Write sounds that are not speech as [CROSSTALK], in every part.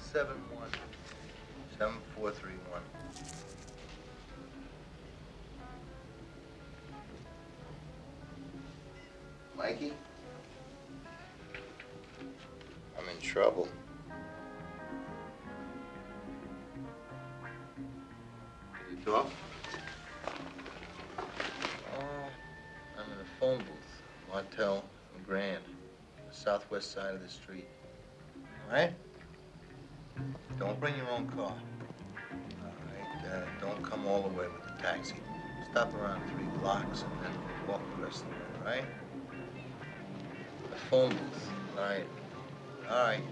771 7431. Mikey? I'm in trouble. Can you talk? Oh, I'm in a phone booth. Martel and Grand. The southwest side of the street. All right? Don't bring your own car. All right? Uh, don't come all the way with the taxi. Stop around three blocks and then walk the rest of the way, all right? The phone booth. All right. All right.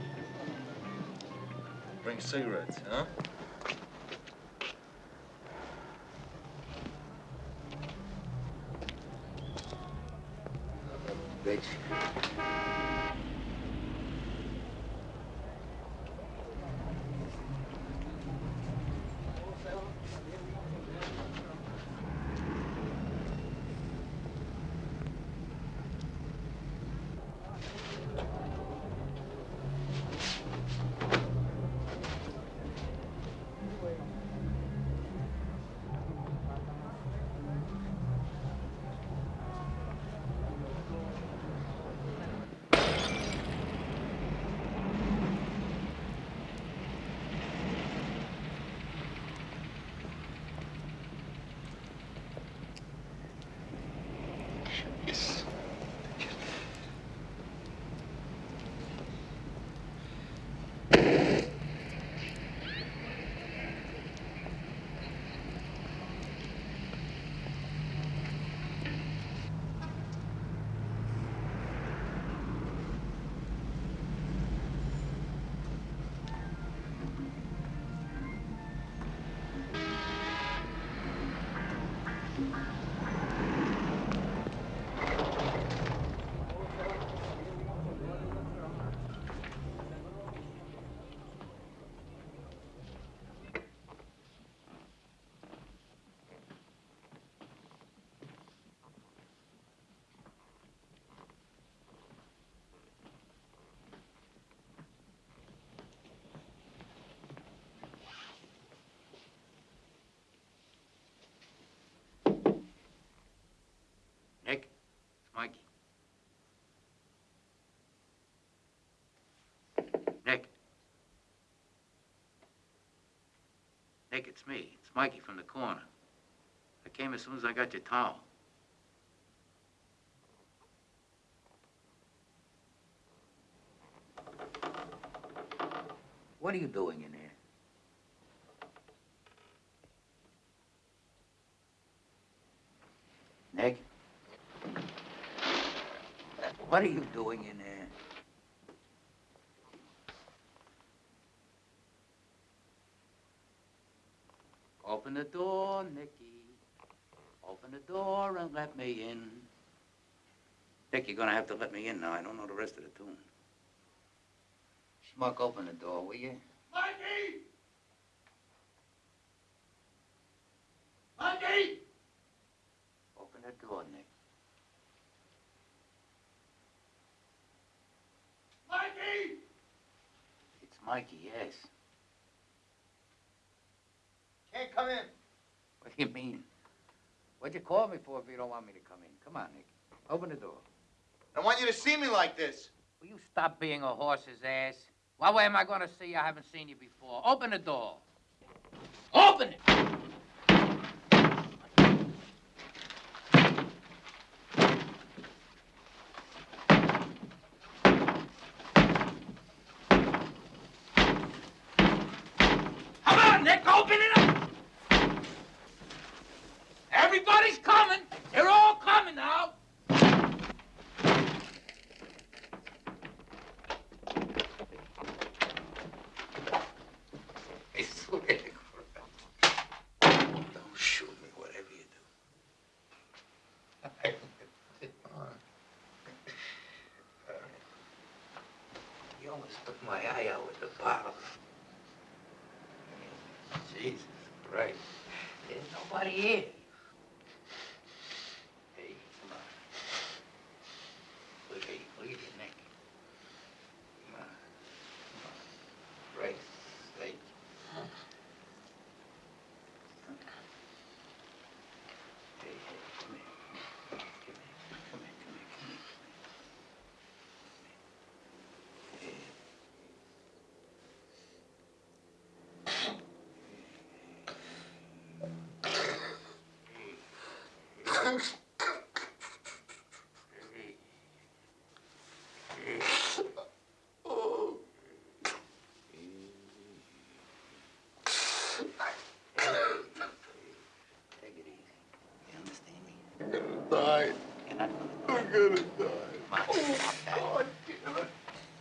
Bring cigarettes, huh? Mikey. Nick. Nick, it's me. It's Mikey from the corner. I came as soon as I got your towel. What are you doing in here? Nick? What are you doing in there? Open the door, Nicky. Open the door and let me in. Nick, you're gonna have to let me in now. I don't know the rest of the tune. Schmuck, open the door, will you? Mikey! Mikey! Open the door, Nick. Mikey! It's Mikey, yes. Can't come in. What do you mean? What'd you call me for if you don't want me to come in? Come on, Nick. Open the door. I want you to see me like this. Will you stop being a horse's ass? What way am I going to see you? I haven't seen you before. Open the door. Open it! Come on, Nick, open it up! Everybody's coming. They're all coming now. I swear to God. Don't shoot me, whatever you do. You almost took my eye out with the bottle. Jesus Christ. There's nobody here. Hey, come on. Look at you, look at your neck. Come on. Come on. Christ. gonna die. You're I'm gonna die. Come on, stop that. Oh, damn it.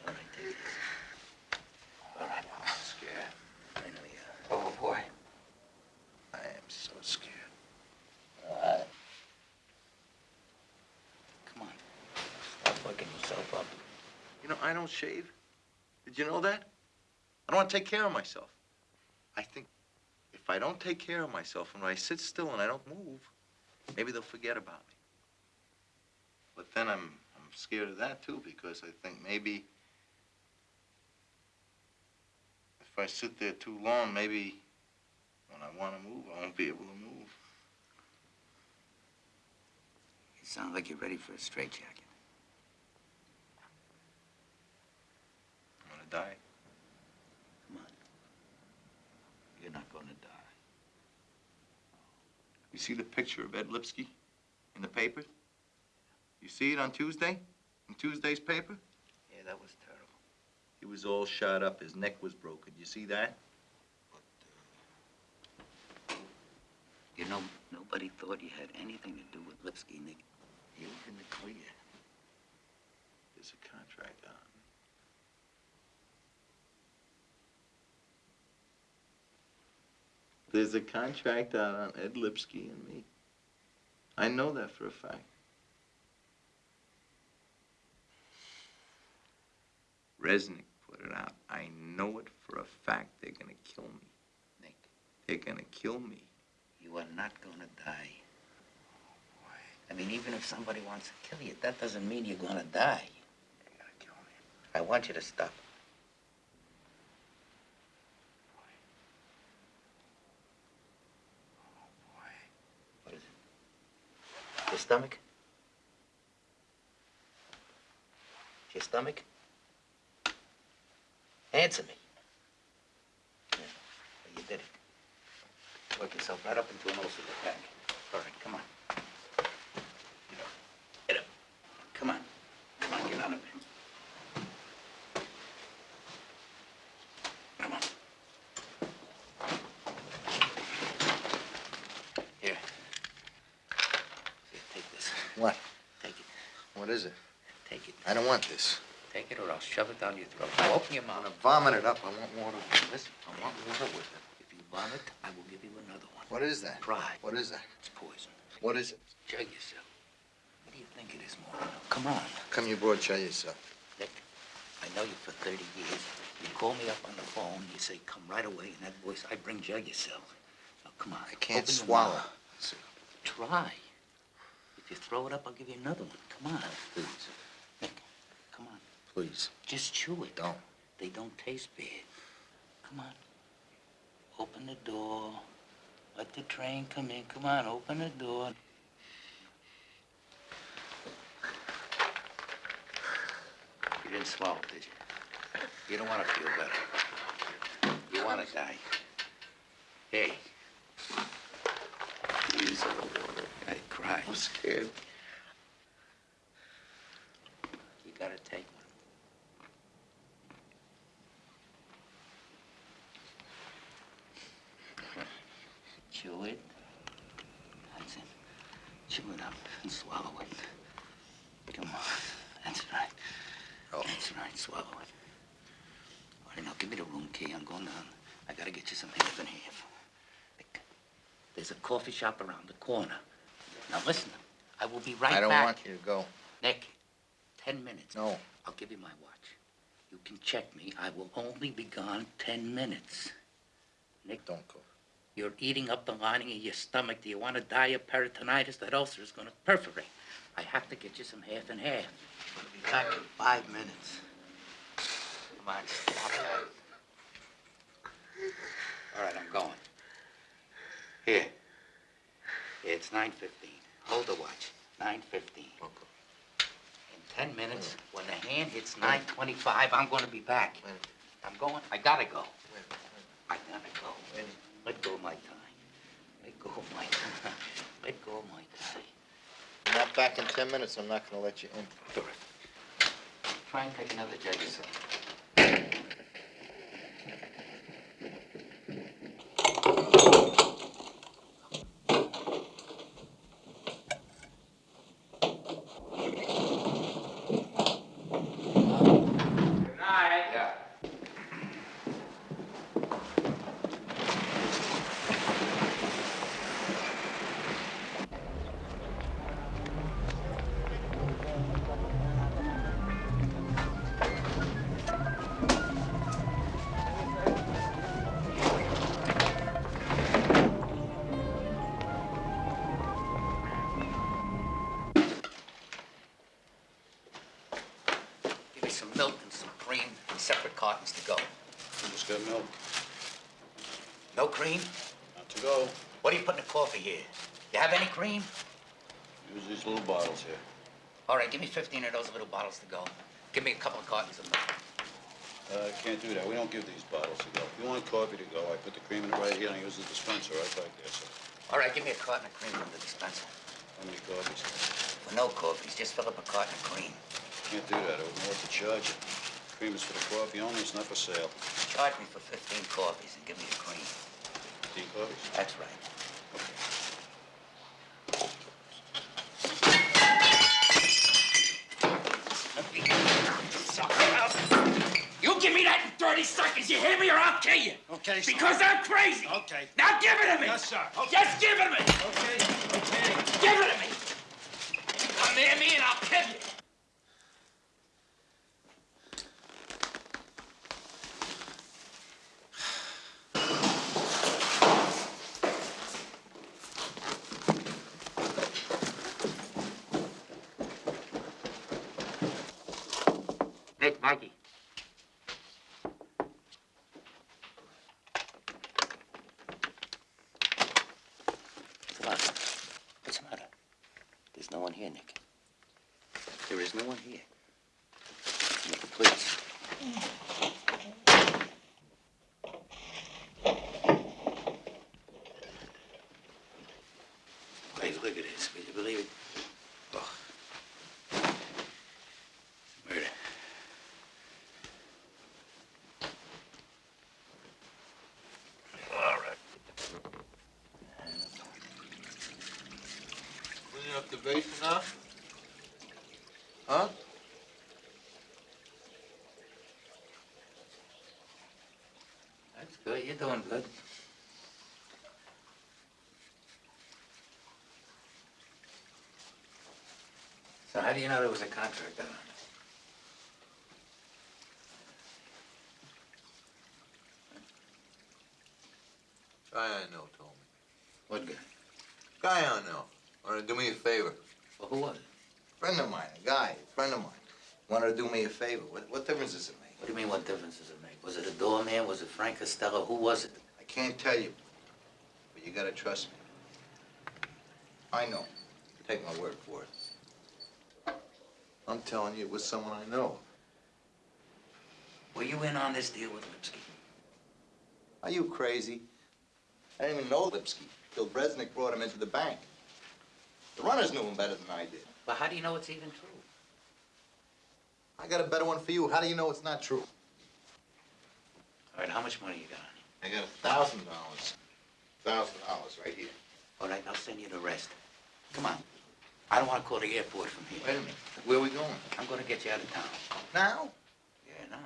All right, take it easy. All right, I'm scared. I know you are. Oh, boy. I am so scared. All right. Come on. Stop fucking yourself up. You know, I don't shave. Did you know that? I don't want to take care of myself. I think if I don't take care of myself and I sit still and I don't move, maybe they'll forget about me. Then I'm I'm scared of that too because I think maybe if I sit there too long, maybe when I want to move, I won't be able to move. You sound like you're ready for a straitjacket. I'm gonna die. Come on. You're not gonna die. You see the picture of Ed Lipsky in the paper? You see it on Tuesday? In Tuesday's paper? Yeah, that was terrible. He was all shot up. His neck was broken. You see that? But uh, You know, nobody thought you had anything to do with Lipsky, Nick. You was in the clear. There's a contract on. There's a contract out on Ed Lipsky and me. I know that for a fact. Resnick put it out. I know it for a fact. They're gonna kill me. Nick, They're gonna kill me. you are not gonna die. I mean, even if somebody wants to kill you, that doesn't mean you're gonna die. They're gonna kill me. I want you to stop. Oh boy. What is it? Your stomach? Your stomach? Answer me. Yeah, well, you did it. Work yourself right up into an ulcer attack. All right, come on. Get up. Get up. Come on. Come on, get out of there. Come on. Here. Here, take this. What? Take it. What is it? Take it. I don't want this. Take it or I'll shove it down your throat. Now open your I'm mouth. gonna vomit it up. I want water. with Listen, I want water with it. If you vomit, I will give you another one. What is that? Try. What is that? It's poison. What is it? Jug yourself. What do you think it is, Moreno? Come on. Come you brought tell yourself. Nick, I know you for 30 years. You call me up on the phone, you say, come right away, in that voice, I bring jug yourself. Now, come on. I can't open your swallow. mouth. Try. If you throw it up, I'll give you another one. Come on. Please, come on. Please, Just chew it. don't. They don't taste bad. Come on. Open the door. Let the train come in. Come on, open the door. You didn't swallow, did you? You don't want to feel better. You want to die. Hey. Please. I cry. I'm scared. You gotta take one. Chew it. That's it. Chew it up and swallow it. Come on. That's right. Oh. That's right. Swallow it. All right, now give me the room key. I'm going down. I gotta get you some half and half. Nick, There's a coffee shop around the corner. Now listen. I will be right back. I don't back. want you to go. Nick, ten minutes. No. I'll give you my watch. You can check me. I will only be gone ten minutes. Nick, Don't go. you're eating up the lining of your stomach. Do you want to die of peritonitis? That ulcer is going to perforate. I have to get you some half and half. I'll be back in five minutes. Come on, stop that. All right, I'm going. Here. It's 9.15. Hold the watch. 9.15. In ten minutes, when the hand hits 9.25, I'm going to be back. I'm going. I gotta go. wait, I gotta go. wait. Let go of my tie. Let go of my tie. Let go of my tie. You're not back in ten minutes. I'm not gonna let you in. Terrific. Try and take another jug No cream? Not to go. What do you put in the coffee here? You have any cream? Use these little bottles here. All right, give me 15 of those little bottles to go. Give me a couple of cartons of milk. Uh, can't do that. We don't give these bottles to go. If you want coffee to go, I put the cream in it right here and I use the dispenser right back there, sir. All right, give me a carton of cream from the dispenser. How many coffees? For no coffees, just fill up a carton of cream. Can't do that. I wouldn't know what to charge you. Cream is for the coffee only. It's not for sale. Charge me for 15 coffees and give me the cream. Fifteen coffees? That's right. You give me that in 30 seconds, you hear me, or I'll kill you. Okay, sir. Because I'm crazy. Okay. Now give it to me. Yes, sir. Okay. Just give it to me. Okay, okay. Give it to me. Come near me and I'll kill you. Nick, Mikey. What's the matter? What's the matter? There's no one here, Nick. There is no one here. Nick, please. Wait, look at this. Will you believe it? Oh. Murder. All right. Cleaning up the basement now? Huh? That's good. You're doing good. So how do you know there was a contract on it? Guy I know told me. What guy? Guy I know. Wanted to do me a favor. Well, who was it? Friend of mine, a guy, a friend of mine. Wanted to do me a favor. What, what difference does it make? What do you mean, what difference does it make? Was it a doorman? Was it Frank Costello? Who was it? I can't tell you, but you gotta trust me. I know. Take my word for it. I'm telling you, it was someone I know. Were you in on this deal with Lipsky? Are you crazy? I didn't even know Lipsky till Resnick brought him into the bank. The runners knew him better than I did. But how do you know it's even true? I got a better one for you. How do you know it's not true? All right, how much money you got on you? I got a thousand dollars. Thousand dollars right here. All right, I'll send you the rest. Come on. I don't want to call the airport from here. Wait a minute. Where are we going? I'm going to get you out of town. Now? Yeah, now.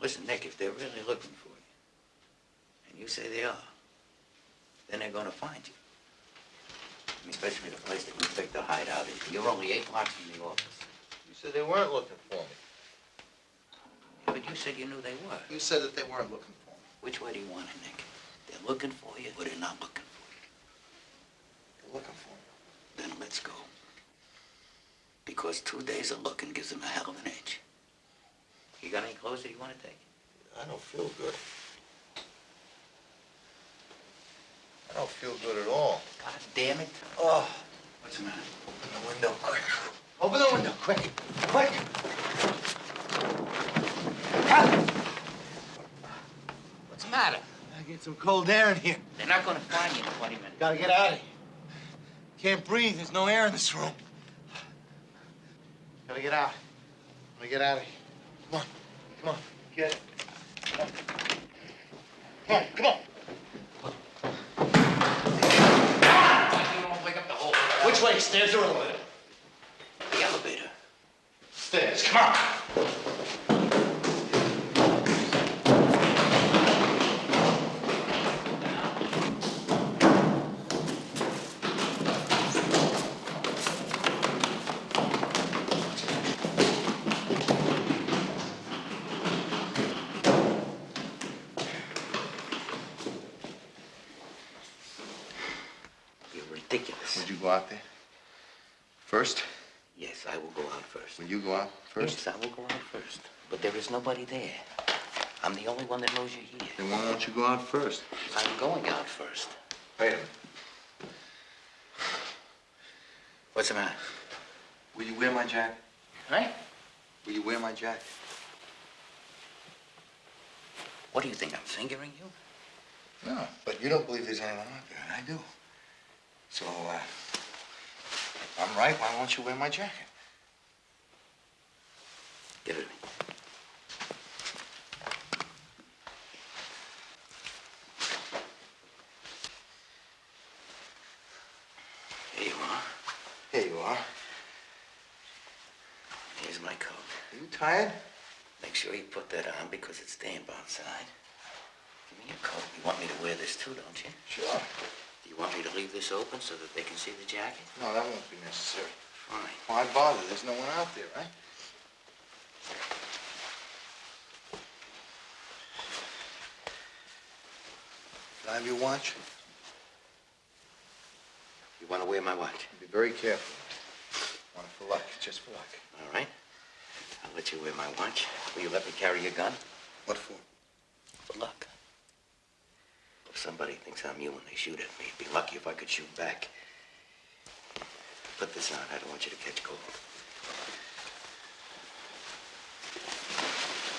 Listen, Nick, if they're really looking for you, and you say they are, then they're going to find you. I mean, especially the place that we picked the hideout is. You're only eight blocks from the office. You said they weren't looking for me. But you said you knew they were. You said that they weren't looking for me. Which way do you want it, Nick? They're looking for you, or they're not looking for you? They're looking for me. Then let's go. Because two days of looking gives them a hell of an edge. You got any clothes that you want to take? I don't feel good. I don't feel good at all. God damn it. Oh, What's the matter? open the window quick. Open the window quick. Quick. What's the matter? I get some cold air in here. They're not going to find you in 20 minutes. Gotta get out of here. Can't breathe. There's no air in this room. Gotta get out. Gotta get out of here. Come on. Come on. Get it. Come on. Come on. Come on. You don't wake up the whole Which way? Stairs or elevator? The elevator. Stairs. Come on. But there is nobody there. I'm the only one that knows you're here. Then why won't you go out first? I'm going out first. Wait a minute. What's the matter? Will you wear my jacket? Huh? Will you wear my jacket? What do you think, I'm fingering you? No, but you don't believe there's anyone out there, and I do. So, uh, I'm right. Why won't you wear my jacket? Give it to me. Here you are. Here you are. Here's my coat. Are you tired? Make sure you put that on because it's damp outside. Give me your coat. You want me to wear this too, don't you? Sure. Do you want me to leave this open so that they can see the jacket? No, that won't be necessary. Fine. Why bother? There's no one out there, right? Can I have your watch? You want to wear my watch? Be very careful. Want it for luck, just for luck. All right. I'll let you wear my watch. Will you let me carry your gun? What for? For luck. If somebody thinks I'm you when they shoot at me, it'd be lucky if I could shoot back. Put this on. I don't want you to catch cold.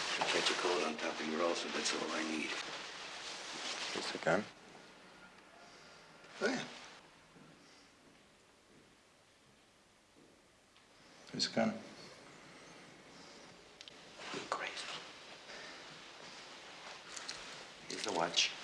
If you catch a cold on top of your ulcer, that's all I need. It's a gun. There. Here's a gun. You're crazy. Here's the watch.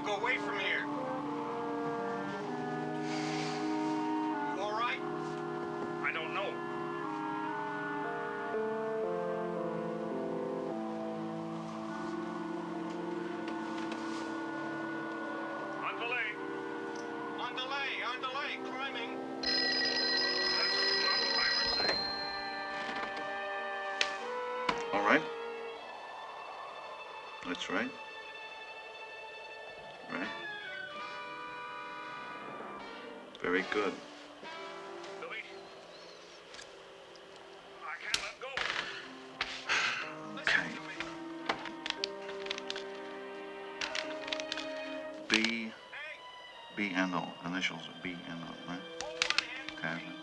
To go away from here. You all right? I don't know. On delay. On delay, on delay, climbing. That's what the mountain climbers say. All right? That's right. Right. Very good. Okay. B, B and O, initials B and O, right? Tasman.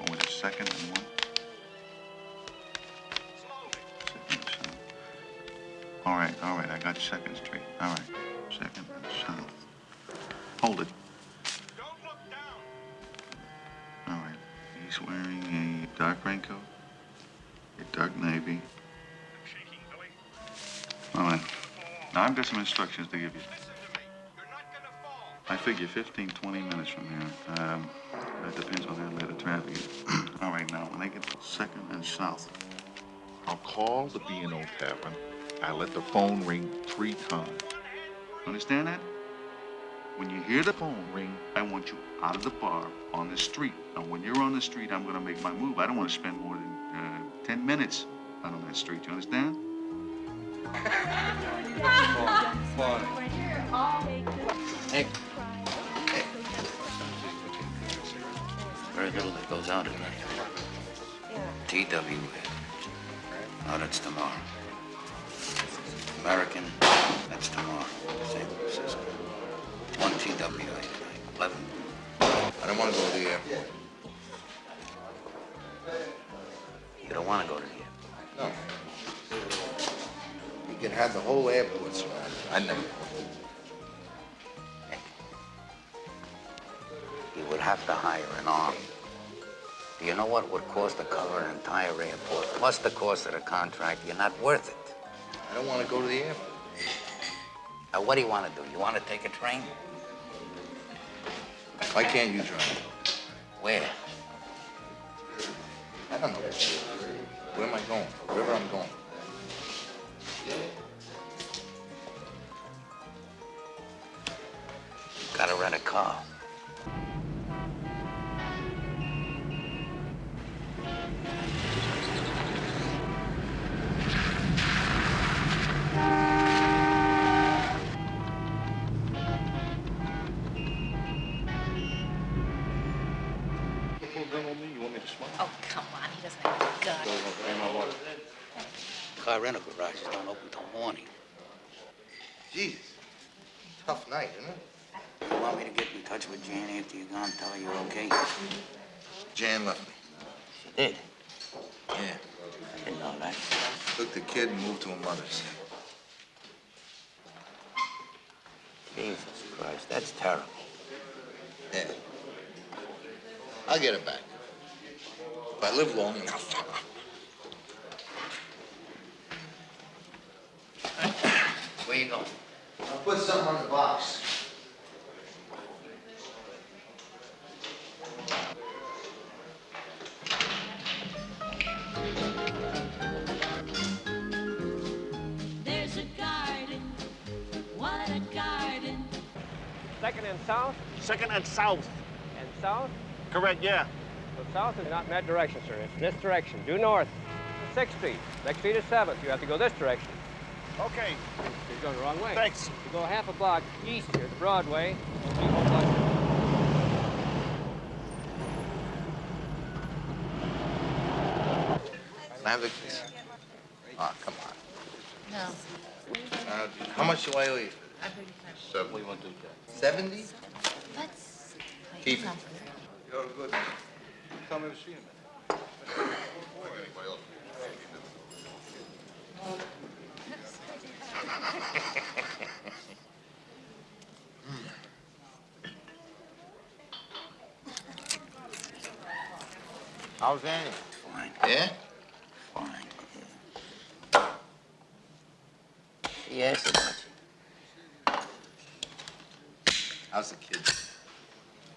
Or oh, was it second and one? Second and south. All right, all right, I got Second Street. All right, Second and South. Got some instructions to give you. To. I figure 15, 20 minutes from here. Um, that depends on how late the traffic is. [CLEARS THROAT] All right, now, when I get to Second and South, I'll call the B&O Tavern. I let the phone ring three times. understand that? When you hear the phone ring, I want you out of the bar on the street. Now, when you're on the street, I'm gonna make my move. I don't want to spend more than uh, 10 minutes out on that street. You understand? Hey. Very little that goes out at night. TWA. Oh, that's tomorrow. American, that's tomorrow. Can have the whole airport surrounded. I never. You would have to hire an army. Do you know what would cost to cover an entire airport, plus the cost of the contract? You're not worth it. I don't want to go to the airport. Now, what do you want to do? You want to take a train? Why can't you drive? Where? I don't know. Where am I going? Wherever I'm going. Night, isn't it? You want me to get in touch with Jan after you're gone, tell her you're okay? Jan left me. She did. Yeah. I didn't know that. Took the kid and moved to her mother's. Jesus Christ, that's terrible. Yeah. I'll get it back. If I live long enough. [LAUGHS] Where you going? I'll put something on the box. There's a garden, what a garden. Second and south Second and south. and south. Correct, yeah. So south is not in that direction, sir. It's in this direction. Due north. Sixth Street. Next street is Seventh. You have to go this direction. Okay, You're going the wrong way. thanks. You go half a block east here, Broadway. three whole blocks. Can I have the keys? Oh, come on. No, Uh, how much do I owe you? I beg your pardon. Seven. What do you want to do, Seventy? Let's Keep it. You're good. Tell me to see him. How's Annie? Fine, Yeah? fine. About you. How's the kid?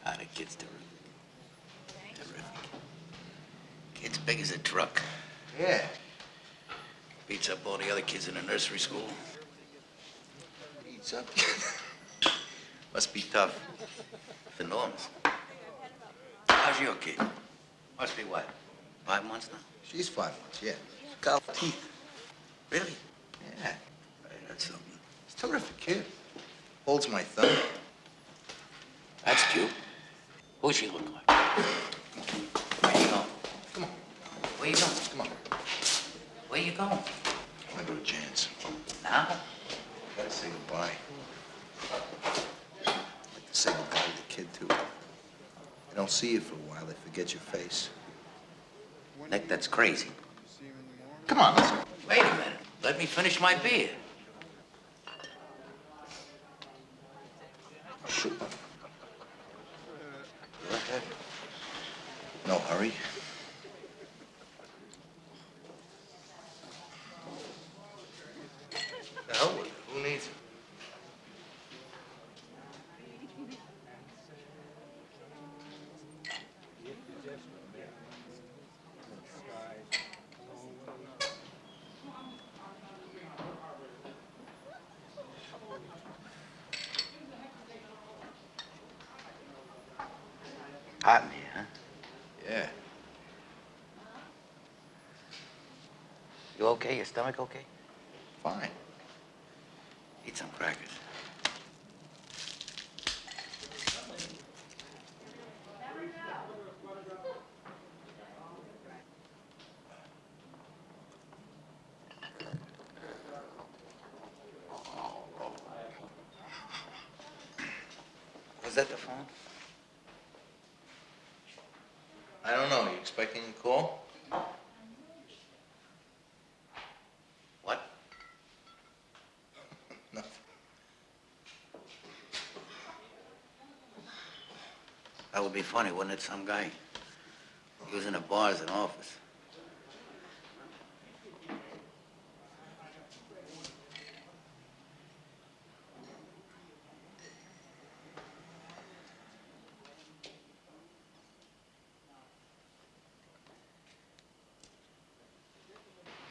Ah, the kid's terrific. Terrific. Kid's big as a truck. Yeah. Beats up all the other kids in the nursery school. Eats up. [LAUGHS] Must be tough. It's enormous. How's your kid? Must be what? Five months now? She's five months, yeah. Got teeth. Really? Yeah. That's something. A terrific kid. Holds my thumb. That's cute. Who's she look like? Where you going? Come on, Where you going? come on. Where you going? I wanna go to Jan's. Now? Gotta say goodbye. I'd like to say goodbye to the kid, too. They don't see you for a while, they forget your face. Nick, that's crazy. Come on, let's go. Wait a minute. Let me finish my beer. Ahead. No hurry. Hot in here, huh? Yeah. You okay? Your stomach okay? Fine. Eat some crackers. Was that the phone? I don't know. You expecting a call? What? Nothing. That would be funny, wouldn't it? Some guy Using the bar as an office.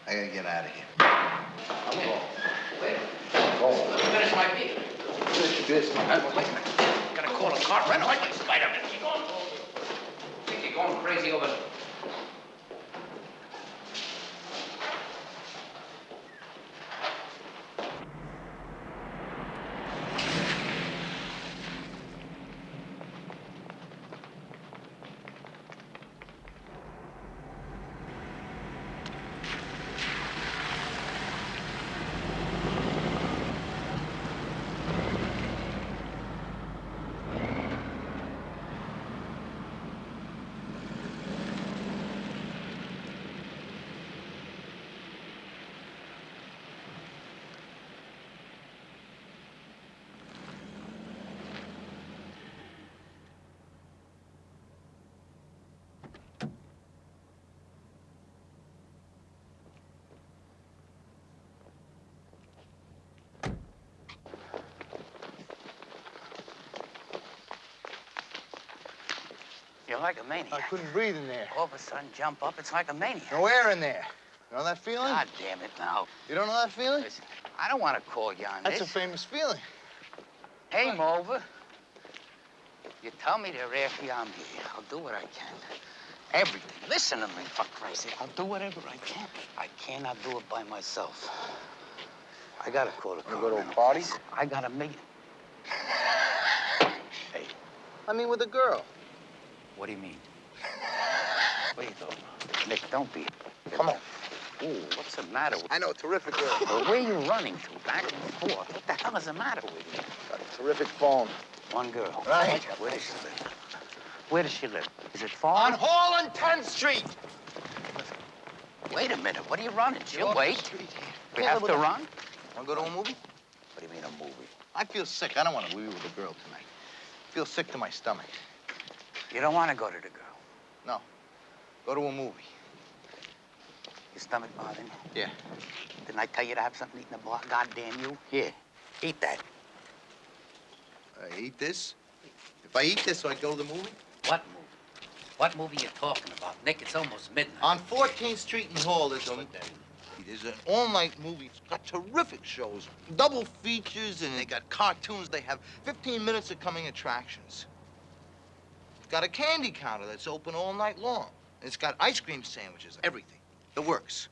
I gotta get out of here. Finish my beer. Finish this, man. Gotta call a car rental. I can spite him. Keep going. Think you're going crazy over... You're like a maniac. I couldn't breathe in there. All of a sudden, jump up. It's like a maniac. No air in there. You know that feeling? God damn it now. You don't know that feeling? Listen, I don't want to call you on That's a famous feeling. Hey, Mulver. You tell me to after you, I'm here. I'll do what I can. Everything. Listen to me, for Christ's sake. I'll do whatever I can. I cannot do it by myself. I gotta call the car. go to a party? I gotta make it. Hey, I mean, with a girl. What do you mean? What are you? Nick, don't be. Come on. Ooh, what's the matter with you? I know, terrific girl. Well, where are you running to? Back and forth. What the hell is the matter with you? Got a terrific phone. One girl. Right. Where does she live? Where does she live? Is it far? On Hall and 10th Street. Wait a minute. What are you running? She'll wait. We have to run? Want to go to a movie? What do you mean a movie? I feel sick. I don't want to be with a girl tonight. I feel sick to my stomach. You don't want to go to the girl. No. Go to a movie. Your stomach bothering you? Yeah. Didn't I tell you to have something to eat in the bar? God damn you. Here, eat that. I eat this? If I eat this, I go to the movie? What movie? What movie you talking about? Nick, it's almost midnight. On 14th Street and Hall, there's a, there's an all-night movie. It's got terrific shows, double features, and they got cartoons. They have 15 minutes of coming attractions. It's got a candy counter that's open all night long. It's got ice cream sandwiches, everything. It works.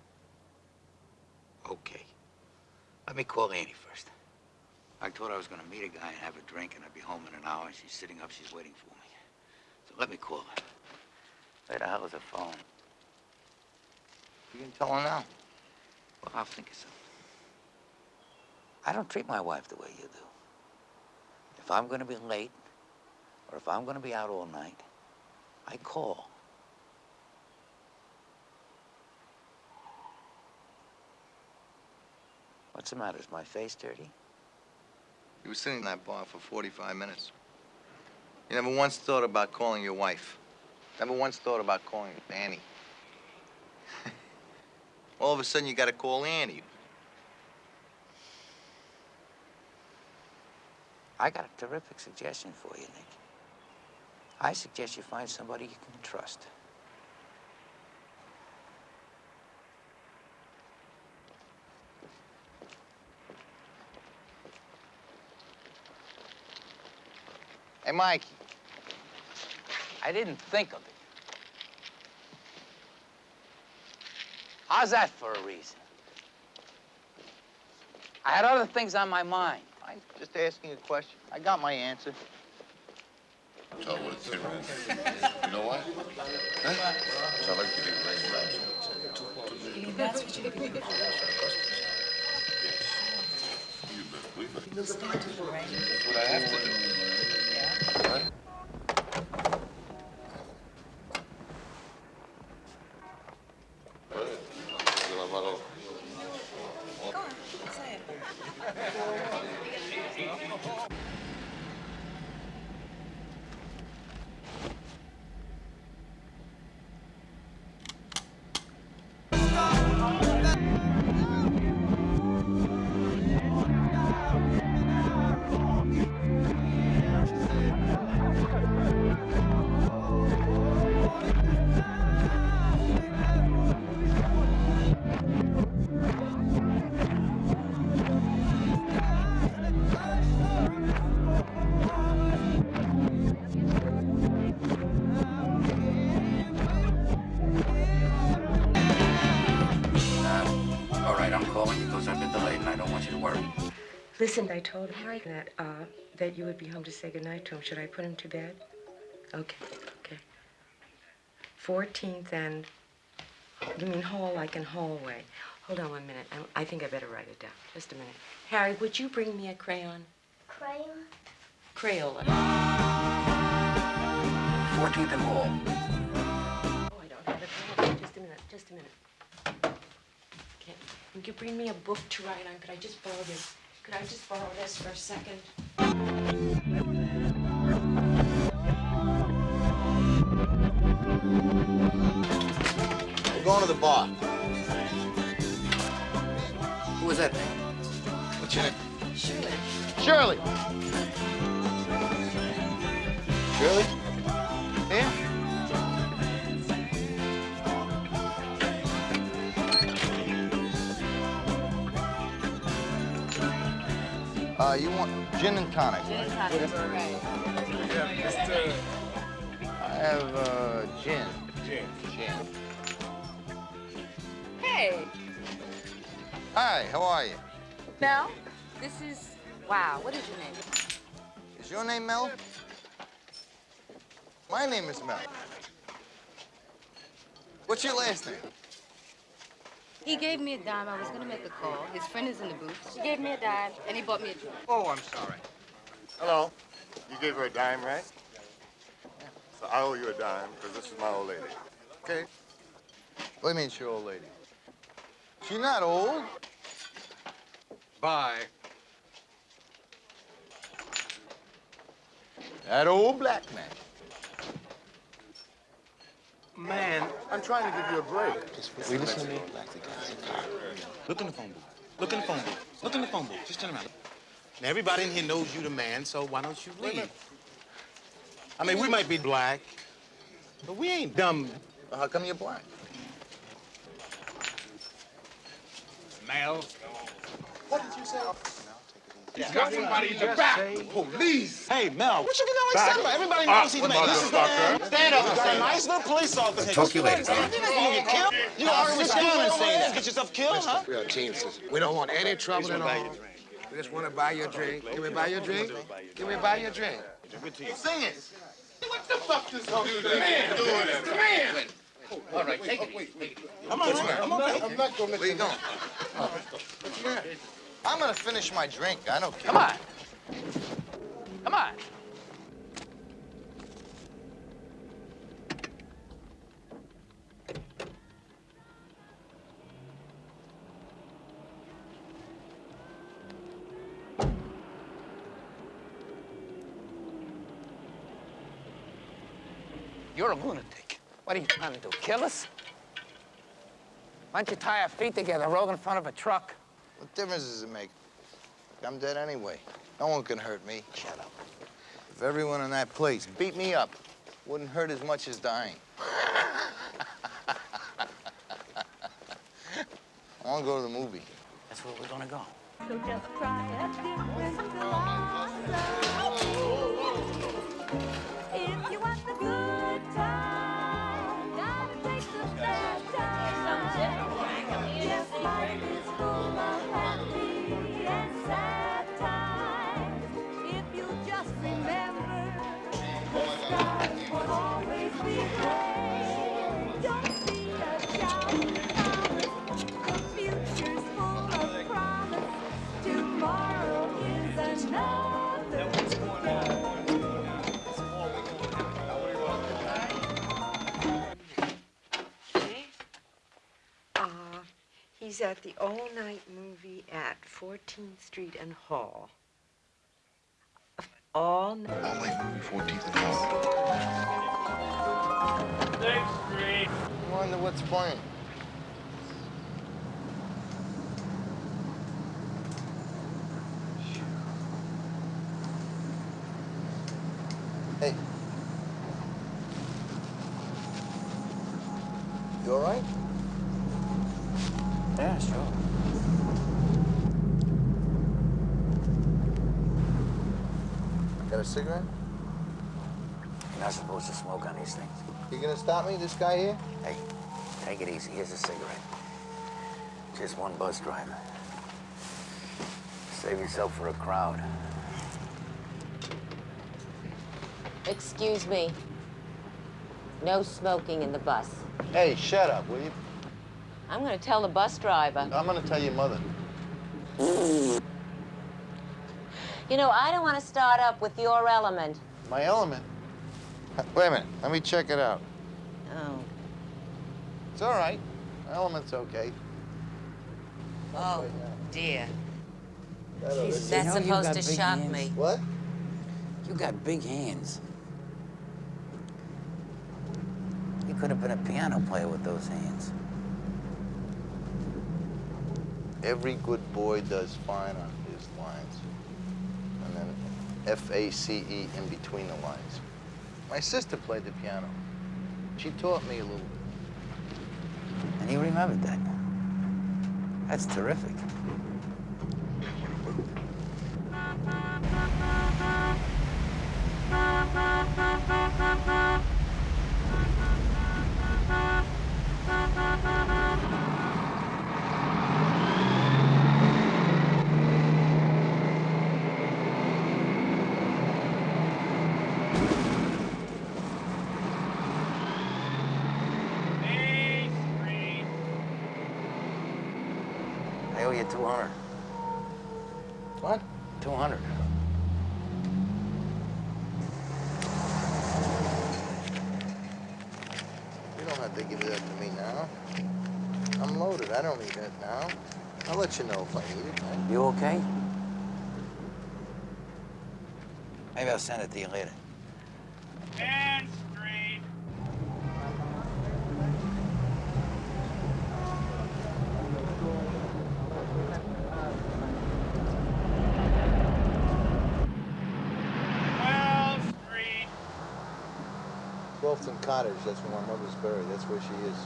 Okay. Let me call Annie first. I told her I was going to meet a guy and have a drink, and I'd be home in an hour. She's sitting up. She's waiting for me. So let me call her. Where the hell is the phone? You can tell her now. Well, I'll think of something. I don't treat my wife the way you do. If I'm going to be late, or if I'm going to be out all night, I call. What's the matter? Is my face dirty? You were sitting in that bar for 45 minutes. You never once thought about calling your wife. Never once thought about calling Annie. [LAUGHS] All of a sudden, you got to call Annie. I got a terrific suggestion for you, Nick. I suggest you find somebody you can trust. Hey, Mikey. I didn't think of it. How's that for a reason? I had other things on my mind. I'm just asking a question. I got my answer. Tell what it's in. You know what? Huh? So I like to be very loud. That's what you do. You better believe it. You rain. That's what I have to do. Right? Calling because I've been delayed and I don't want you to worry. Listen, I told Harry that, uh, that you would be home to say goodnight to him. Should I put him to bed? Okay, okay. 14th and, you mean hall like in hallway. Hold on one minute. I, I think I better write it down. Just a minute. Harry, would you bring me a crayon? Crayon? Crayola. 14th and Hall. Oh, I don't have it. Hold on. Just a minute. Just a minute. Okay. Would you bring me a book to write on? Could I just borrow this? Could I just borrow this for a second? We're going to the bar. Who was that? What's your name? Shirley. Shirley. Shirley? Uh, you want gin and tonic, right? I have, uh, gin. Gin. Gin. Hey, Hi, how are you? Mel, this is, wow, what is your name? Is your name Mel? My name is Mel. What's your last name? He gave me a dime. I was gonna make a call. His friend is in the booth. She gave me a dime, and he bought me a drink. Oh, I'm sorry. Hello. You gave her a dime, right? So I owe you a dime because this is my old lady. Okay? What do you mean, she old lady? She not old. Bye. That old black man. Man, I'm trying to give you a break. Will you listen to me? Look in the phone booth. Look in the phone booth. Look in the phone booth. Just turn around. Now, everybody in here knows you the man, so why don't you leave? I mean, we might be black, but we ain't dumb. Well, how come you're black? Mel. What did you say? He's got somebody in the back. Police. Hey, Mel, what you getting all excited about? Everybody knows he's the man. This is the man. Stand up. You got a nice little police officer. Talk to you later. You gonna get killed? You gonna argue and say that? Get yourself killed, huh? We are teamsters. We don't want any trouble at all. We just want to buy you a drink. Can we buy you a drink? Can we buy you a drink? Sing it. What the fuck this dude man doing? This the man. All right, take it easy. Take it. I'm all right. I'm okay. I'm not gonna let Where you you going? I'm gonna finish my drink. I don't care. Come on. Come on. You're a lunatic. What are you trying to do, kill us? Why don't you tie our feet together, roll in front of a truck? What difference does it make? I'm dead anyway. No one can hurt me. Shut up. If everyone in that place beat me up, wouldn't hurt as much as dying. [LAUGHS] I want to go to the movie. That's where we're gonna go. So just try a different philosophy. He's at the all-night movie at 14th Street and Hall. All night. All night movie, 14th and Hall. I wonder what's playing. Hey. You all right? Yeah, sure. Got a cigarette? You're not supposed to smoke on these things. You gonna stop me, this guy here? Hey, take it easy. Here's a cigarette. Just one bus driver. Save yourself for a crowd. Excuse me. No smoking in the bus. Hey, shut up, will you? I'm gonna tell the bus driver. I'm gonna tell your mother. You know, I don't want to start up with your element. My element? Wait a minute, let me check it out. Oh. It's all right. My element's okay. Oh, dear. Jesus. That's You know supposed to shock hands. me. What? You got big hands. You could have been a piano player with those hands. Every good boy does fine on his lines. And then F-A-C-E in between the lines. My sister played the piano. She taught me a little. And you remembered that. That's terrific. I [LAUGHS] owe you 200. What? 200. You don't have to give that to me now. I'm loaded. I don't need that now. I'll let you know if I need it. man. You okay? Maybe I'll send it to you later. And straight. Well, Street. That's where my mother's buried. That's where she is.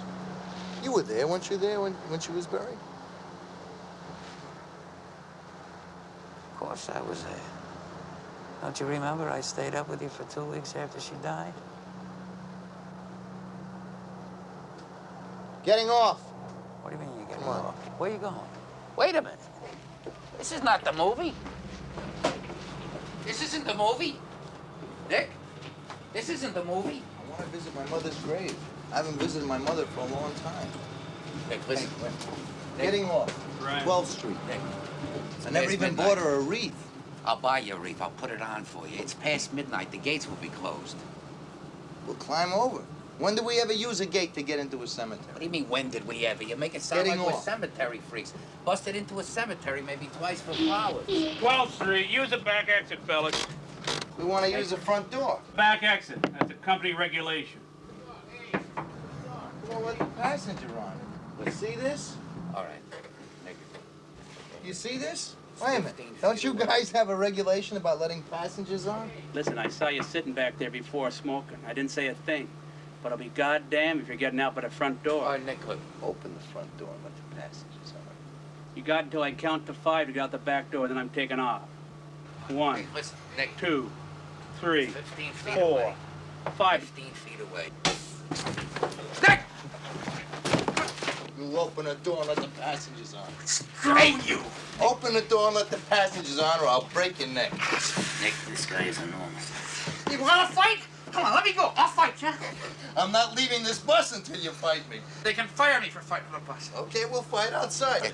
You were there, weren't you there when, when she was buried? Of course I was there. Don't you remember I stayed up with you for two weeks after she died? Getting off. What do you mean you're getting off? Where are you going? Wait a minute. This is not the movie. This isn't the movie. Nick, this isn't the movie. I want to visit my mother's grave. I haven't visited my mother for a long time. Nick, listen. Nick, Getting off. Right. 12th Street. Nick. I never even midnight. bought her a wreath. I'll buy you a wreath. I'll put it on for you. It's past midnight. The gates will be closed. We'll climb over. When did we ever use a gate to get into a cemetery? What do you mean, when did we ever? You make it sound Getting like we're cemetery freaks. Busted into a cemetery maybe twice for flowers. 12th Street. Use the back exit, fellas. We want to use the front door. Back exit. That's a company regulation. We won't let the passenger on. You see this? All right. Nick. You see this? Wait a minute. Don't you guys have a regulation about letting passengers on? Listen, I saw you sitting back there before smoking. I didn't say a thing. But I'll be goddamn if you're getting out by the front door. All right, Nick, look. Open the front door and let the passengers on. You got until I count to five to get out the back door, then I'm taking off. One, Hey, listen, Nick. two, three, 15 feet four, away. five. 15 feet away. You open the door and let the passengers on. Screw you! Open the door and let the passengers on or I'll break your neck. Nick, this guy is enormous. You wanna fight? Come on, let me go. I'll fight you. I'm not leaving this bus until you fight me. They can fire me for fighting the bus. Okay, we'll fight outside.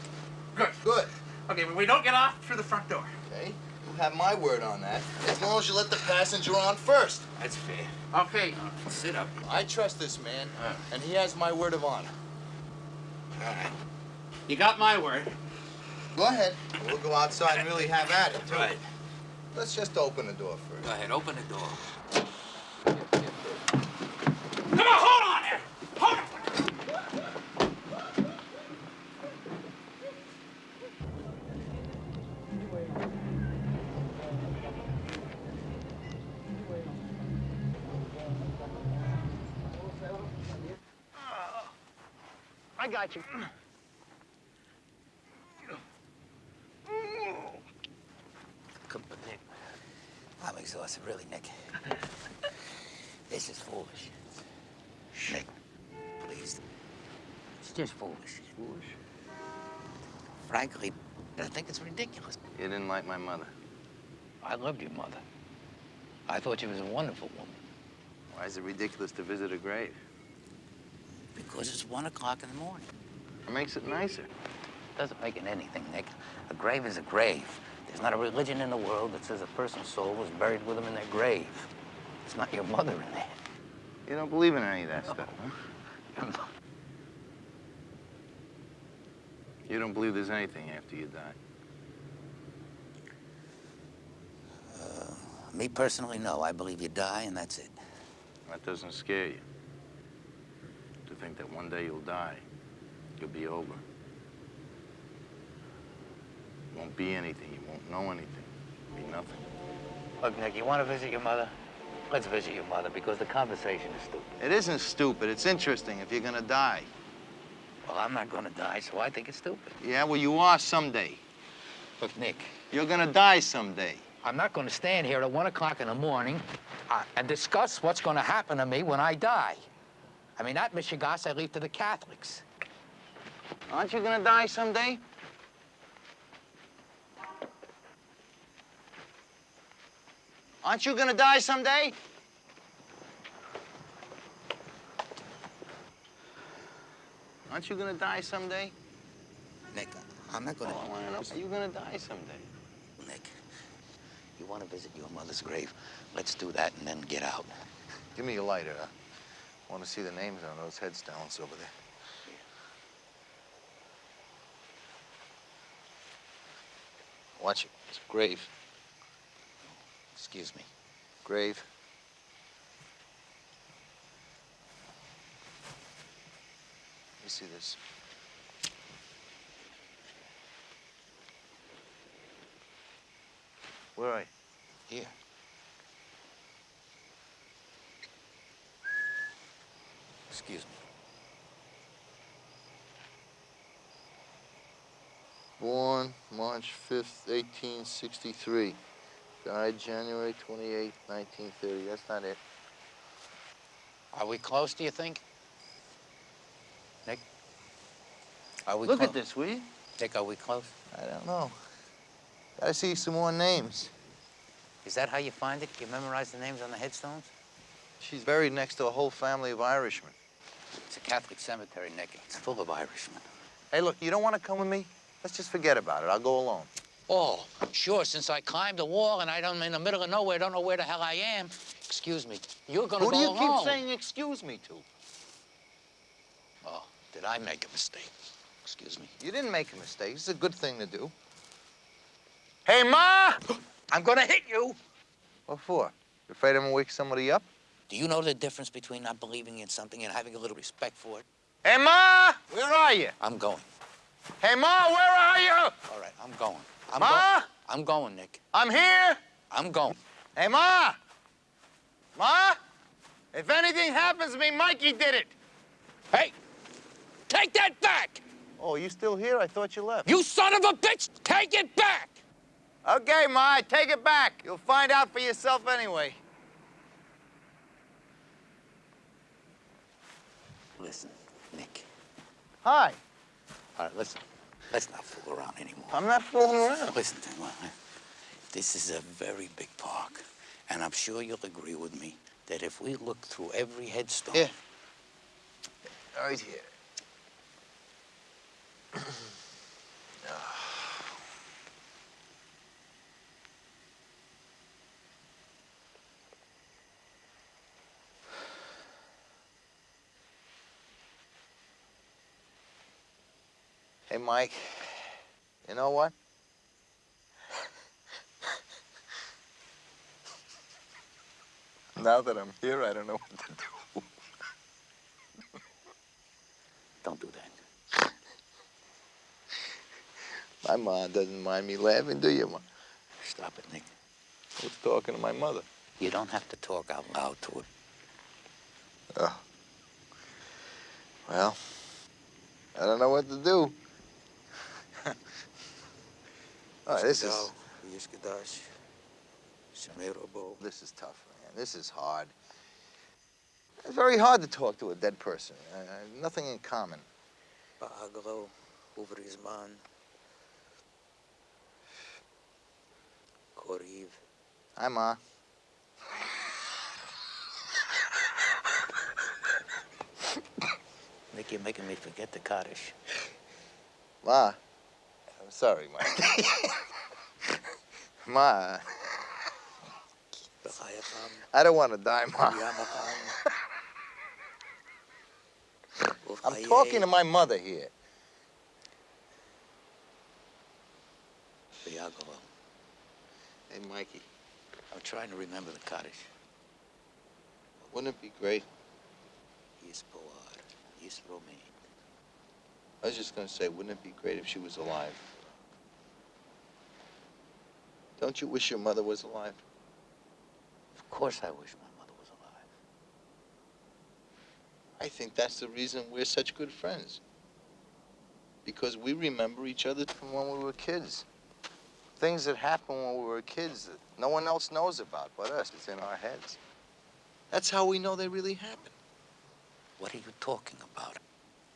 Good. Good. Okay, but we don't get off through the front door. Okay? You have my word on that. As long as you let the passenger on first. That's fair. Okay. Sit up. I trust this man, and he has my word of honor. All right. You got my word. Go ahead. We'll go outside and really have at it, too. Right. Let's just open the door first. Go ahead, open the door. I got you. Come on, Nick. I'm exhausted, really, Nick. This is foolish. Nick, please. It's just foolish. Foolish? frankly, I think it's ridiculous. You didn't like my mother. I loved your mother. I thought she was a wonderful woman. Why is it ridiculous to visit a grave? Because it's one o'clock in the morning. It makes it nicer. Doesn't make it anything, Nick. A grave is a grave. There's not a religion in the world that says a person's soul was buried with them in their grave. It's not your mother in there. You don't believe in any of that stuff, huh? [LAUGHS] You don't believe there's anything after you die? Uh, me personally, no. I believe you die and that's it. That doesn't scare you. To think that one day you'll die, you'll be over. You won't be anything. You won't know anything. You'll be nothing. Look, Nick, you want to visit your mother? Let's visit your mother because the conversation is stupid. It isn't stupid. It's interesting if you're gonna die. Well, I'm not going to die, so I think it's stupid. Yeah, well, you are someday. Look, Nick, You're gonna die someday. I'm not going to stand here at 1 o'clock in the morning uh, and discuss what's going to happen to me when I die. I mean, that mishegas I leave to the Catholics. Aren't you gonna die someday? Aren't you gonna die someday? Aren't you gonna die someday? Nick, I'm not going to... Oh, I wanna are you gonna die someday? Nick, you want to visit your mother's grave? Let's do that and then get out. Give me your lighter, huh? Want to see the names on those headstones over there. Watch it. It's a grave. Excuse me. Grave. Me see this. Where are you? Here. Excuse me. Born March 5th, 1863. Died January 28th, 1930. That's not it. Are we close, do you think? Nick? Are we Look at this, will you? Nick, are we close? I don't know. Gotta see some more names. Is that how you find it? You memorize the names on the headstones? She's buried next to a whole family of Irishmen. It's a Catholic cemetery, Nick. It's full of Irishmen. Hey, look, you don't want to come with me? Let's just forget about it. I'll go alone. Oh, sure, since I climbed the wall and I don't in the middle of nowhere, don't know where the hell I am. Excuse me. You're gonna Who go do you alone. keep saying excuse me to? Oh, did I make a mistake? Excuse me. You didn't make a mistake. It's a good thing to do. Hey, Ma! [GASPS] I'm gonna hit you. What for? You afraid I'm gonna wake somebody up? Do you know the difference between not believing in something and having a little respect for it? Hey, Ma! Where are you? I'm going. Hey, Ma, where are you? All right, I'm going. I'm Ma? Go- I'm going, Nick. I'm here. I'm going. Hey, Ma! Ma! If anything happens to me, Mikey did it. Hey! Take that back! Oh, you still here? I thought you left. You son of a bitch! Take it back! Okay, Ma, I take it back. You'll find out for yourself anyway. Listen, Nick. Hi. All right, listen. Let's not fool around anymore. I'm not fooling around. Listen to me. This is a very big park, and I'm sure you'll agree with me that if we look through every headstone. Here. Right here. Hey, [CLEARS THROAT] ah. Mike. You know what? now that I'm here, I don't know what to do. Don't do that. My mom doesn't mind me laughing, do you, Ma? Stop it, Nick. I was talking to my mother. You don't have to talk out loud to her. Oh. Well, I don't know what to do oh, this is... This is tough, man. This is hard. It's very hard to talk to a dead person. Uh, nothing in common. Hi, Ma. Nick, you're making me forget the cottage. Ma. I'm sorry, Ma. [LAUGHS] Ma. I don't want to die, Ma. [LAUGHS] I'm talking to my mother here. Hey, Mikey, I'm trying to remember the cottage. wouldn't it be great? He's Poar. He's Romaine. I was just gonna say, wouldn't it be great if she was alive? Don't you wish your mother was alive? Of course I wish my mother was alive. I think that's the reason we're such good friends. Because we remember each other from when we were kids. Things that happened when we were kids that no one else knows about but us. It's in our heads. That's how we know they really happened. What are you talking about?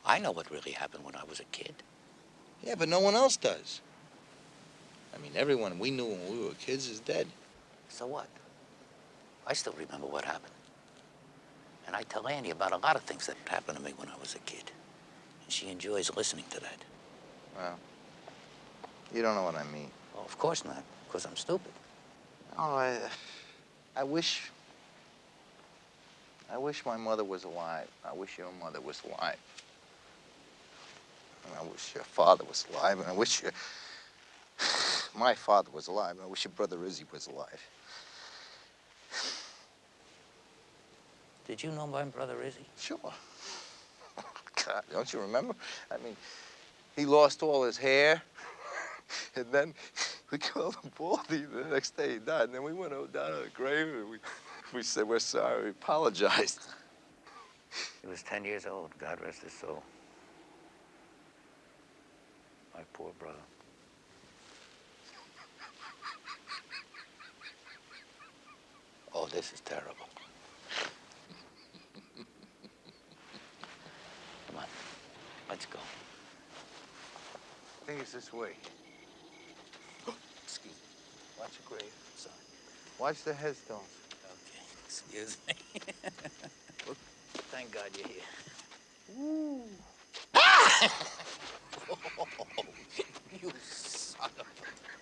I know what really happened when I was a kid. Yeah, but no one else does. I mean, everyone we knew when we were kids is dead. So what? I still remember what happened. And I tell Annie about a lot of things that happened to me when I was a kid. And she enjoys listening to that. Well, you don't know what I mean. Well, of course not, because I'm stupid. Oh, I, I wish. I wish my mother was alive. I wish your mother was alive. And I wish your father was alive. And I wish your. My father was alive. I wish your brother Izzy was alive. Did you know my brother Izzy? Sure. [LAUGHS] God, don't you remember? I mean, he lost all his hair. [LAUGHS] And then we called him Baldy. The next day he died. And then we went down to the grave and we, we said, we're sorry. We apologized. He was 10 years old, God rest his soul. My poor brother. This is terrible. Come on, let's go. I think it's this way. [GASPS] Excuse me. Watch the grave. Sorry. Watch the headstones. Okay, excuse me. [LAUGHS] Thank God you're here. Ooh. [LAUGHS] Ah! [LAUGHS] you son of a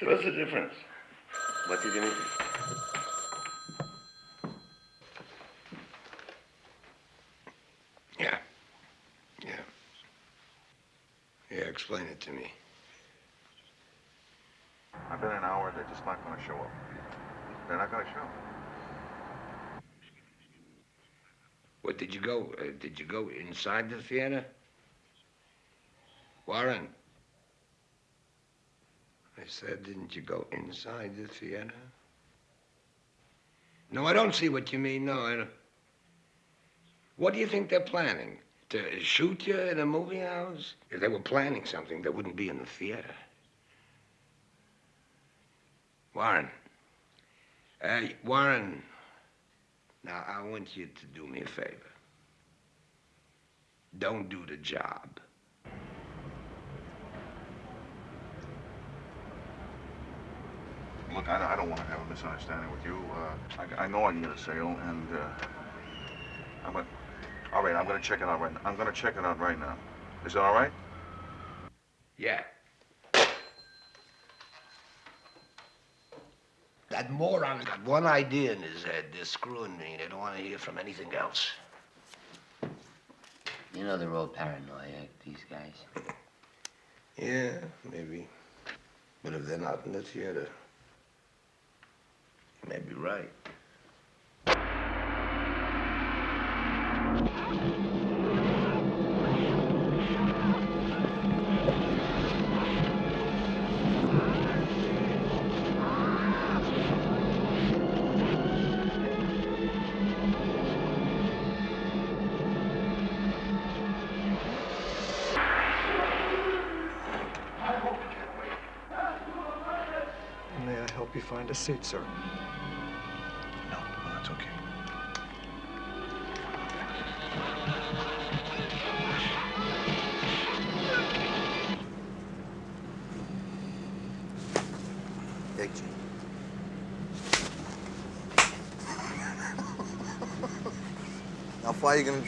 So what's the difference? What's the difference? Yeah. Yeah. Yeah, explain it to me. I've been an hour, they're just not gonna show up. They're not gonna show. up. What did you go? Uh, did you go inside the theater? Warren. Said, didn't you go inside the theater? No, I don't see what you mean. No, I don't. What do you think they're planning? To shoot you in a movie house? If they were planning something, they wouldn't be in the theater. Warren. Warren. Now, I want you to do me a favor. Don't do the job. Look, I, I don't want to have a misunderstanding with you. Uh, I, I know I need a sale, and uh, I'm gonna. All right, I'm gonna check it out right now. I'm gonna check it out right now. Is that all right? Yeah. That moron got one idea in his head. They're screwing me. They don't want to hear from anything else. You know they're all paranoid, these guys. Yeah, maybe. But if they're not in the theater, you may be right. help you find a seat, sir.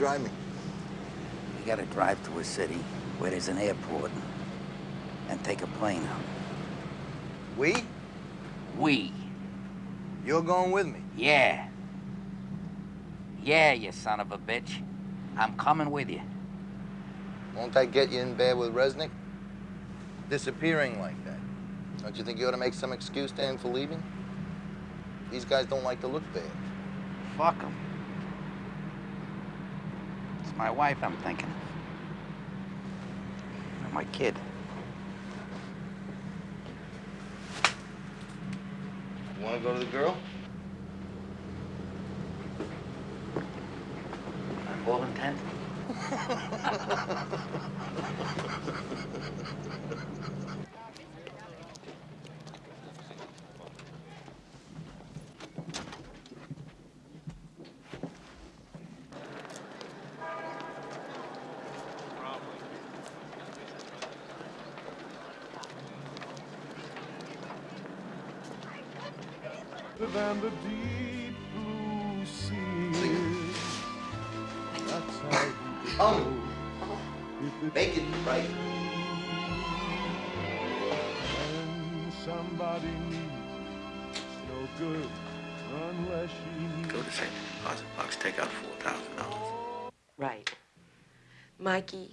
Drive me? You gotta drive to a city where there's an airport and take a plane out. We? We. You're going with me? Yeah. Yeah, you son of a bitch. I'm coming with you. Won't that get you in bed with Resnick? Disappearing like that. Don't you think you ought to make some excuse to him for leaving? These guys don't like to look bad. Fuck 'em. My wife I'm thinking. My kid. You wanna go to the girl? I'm all intent? [LAUGHS] Mikey,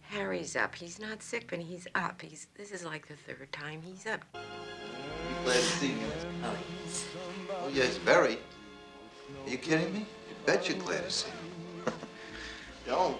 Harry's up. He's not sick, but he's up. He's this is like the third time he's up. You glad to see me? Oh, oh, yes. Oh, yes, very. Are you kidding me? You bet you're glad to see me. [LAUGHS] Don't.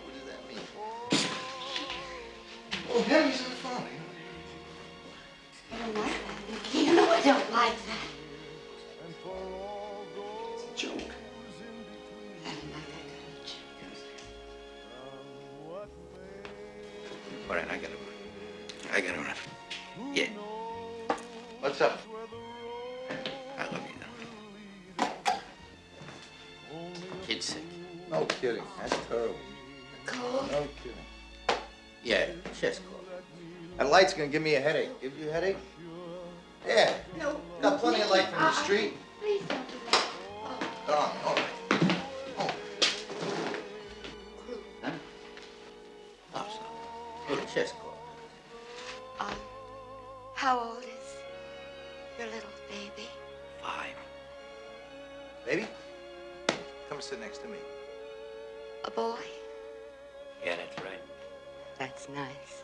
That give me a headache. Give you a headache? Yeah. No. Got plenty of light from the street. Please don't do that. Darling, all right. Oh. Huh? Oh, chest cold. Um, how old is your little baby? Five. Baby, come sit next to me. A boy? Yeah, that's right. That's nice.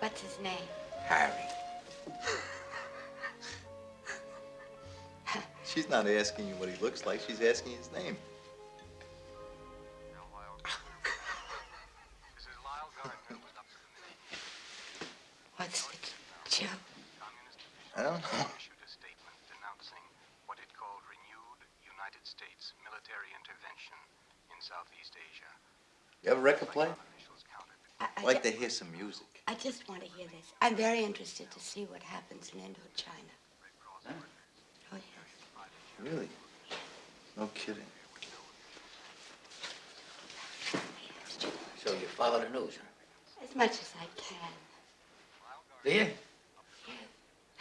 What's his name? Harry. She's not asking you what he looks like. She's asking his name. What's the joke? I don't know. issued a statement denouncing what it called renewed United States military intervention in Southeast Asia. You have a record player? I, I, I'd like ju- to hear some music. I just want to hear this. I'm very interested to see what happens in Indochina. Oh, yes. Really? No kidding. So you follow the news, huh? As much as I can. Do you?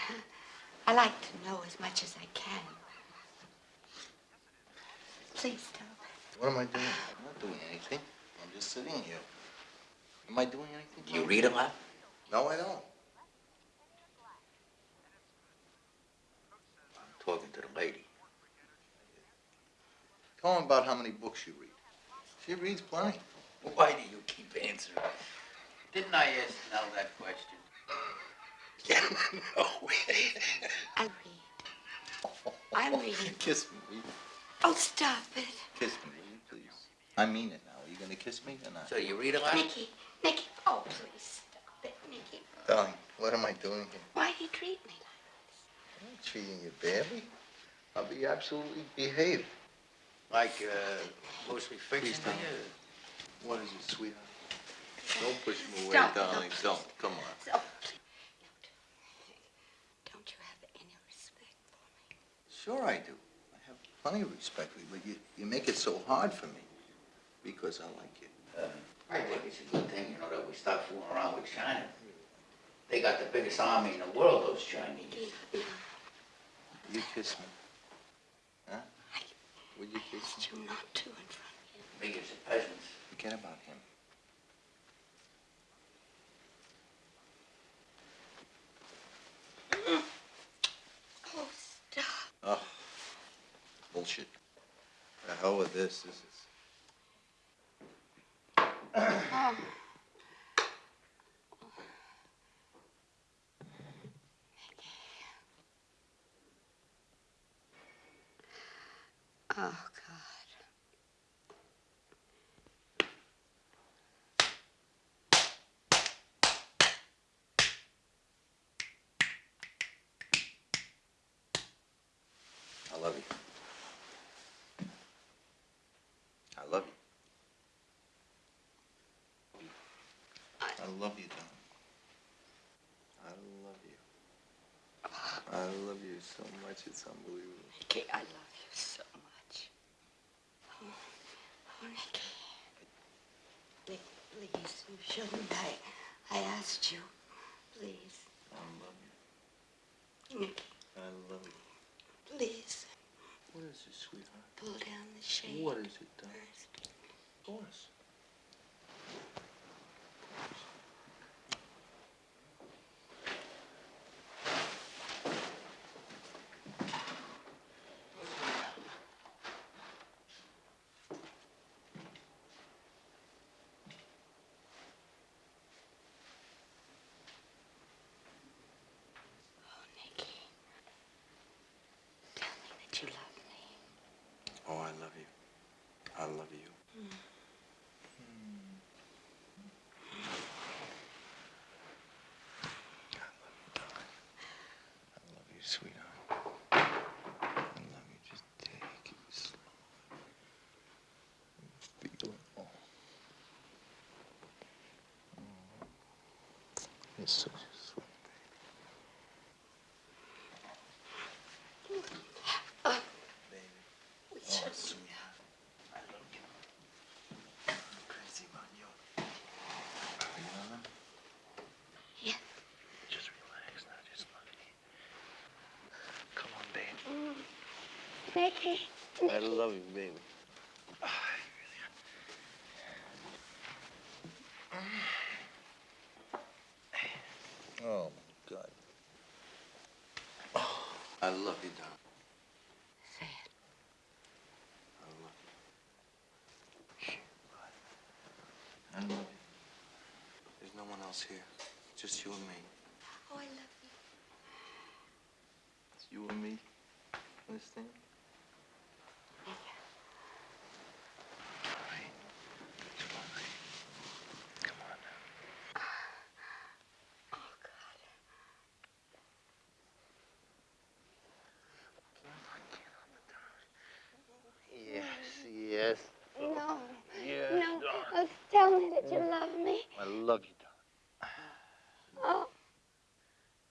[LAUGHS] I like to know as much as I can. Please don't. What am I doing? I'm not doing anything. I'm just sitting here. Am I doing anything? Do you read a lot? No, I don't. Talking to the lady. Tell him about how many books you read. She reads plenty. Why do you keep answering? Didn't I ask Nell that question? [LAUGHS] no. I read. I'm reading. [LAUGHS] Kiss me. Oh, stop it. Kiss me, will you, please? I mean it now. Are you gonna kiss me or not? So you read a lot? Nicky, Nicky, oh, please stop it, Nicky. Darling, what am I doing here? Why do you treat me I'm not treating you badly. I'll be absolutely behaved. Like, uh, mostly fiction? Please don't. What is it, sweetheart? Don't push me away, Stop. darling. Don't. Come on. So, please. Don't you have any respect Sure I do. I have plenty of respect for you, but you, you make it so hard for me because I like you. Uh, I think it's a good thing, you know, that we stop fooling around with China. They got the biggest army in the world, those Chinese. You kiss me. Huh? Would you kiss me? You not to in front Biggest of peasants. Forget about him. Oh, stop. Oh, bullshit. The hell with this. This is. Oh. Oh, God. I love you. I love you. I love you, Don. I love you. I love you so much, it's unbelievable. Nicky, I love you so much. Nicky. Nick, please, you shouldn't. I, I asked you. Please. I love you. Nicky, I love you. please. What is it, sweetheart? Pull down the shade. What is it, Don? Of course. Oh, Nicky. Tell me that you love me. Oh, I love you. I love you. I love you, sweetheart. I love you. Just take it slow. Feel it all. You're such a sweet baby. Oh, sweetheart. I love you. I'm crazy about you. You know that? Yeah. Just relax now. Just love me. Come on, babe. Nicky. I love you, baby. [SIGHS] Oh, my God. I love you, Don. Say it. I love you. I love you. There's no one else here. Just you and me. Oh, I love you. It's you and me. Understand? Yes, yes. No. Yes, no. darling. Oh, tell me that you love me. I love you, darling. Oh.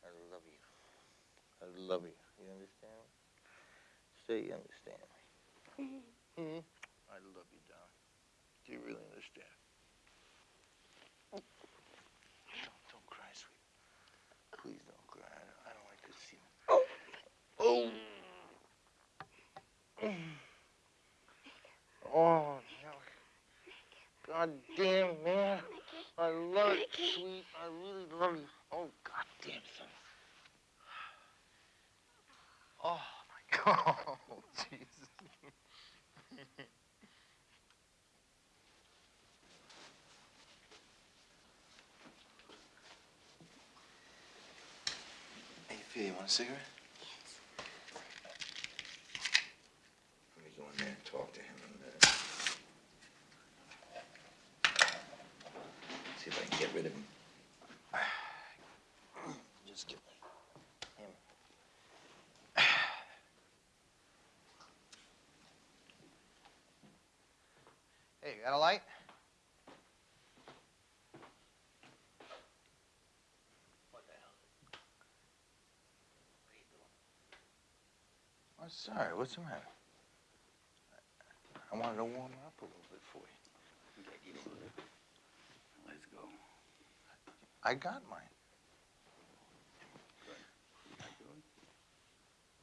I love you. I love you. You understand me? Say you understand me. Hmm? I love you, darling. Do you really understand? Don't, don't cry, sweet. Please don't cry. I don't, I don't like to see you. Oh. Oh, no. God damn, man. I love it, sweet. I really love you. Oh, God damn, son. Oh, my [LAUGHS] God. Oh, [LAUGHS] Jesus. Hey, Phil, you want a cigarette? Let me go in there and talk to him in a minute. See if I can get rid of him. Just get him. Hey, you got a light? I'm sorry. What's the matter? I wanted to warm up a little bit for you. Let's go. I got mine.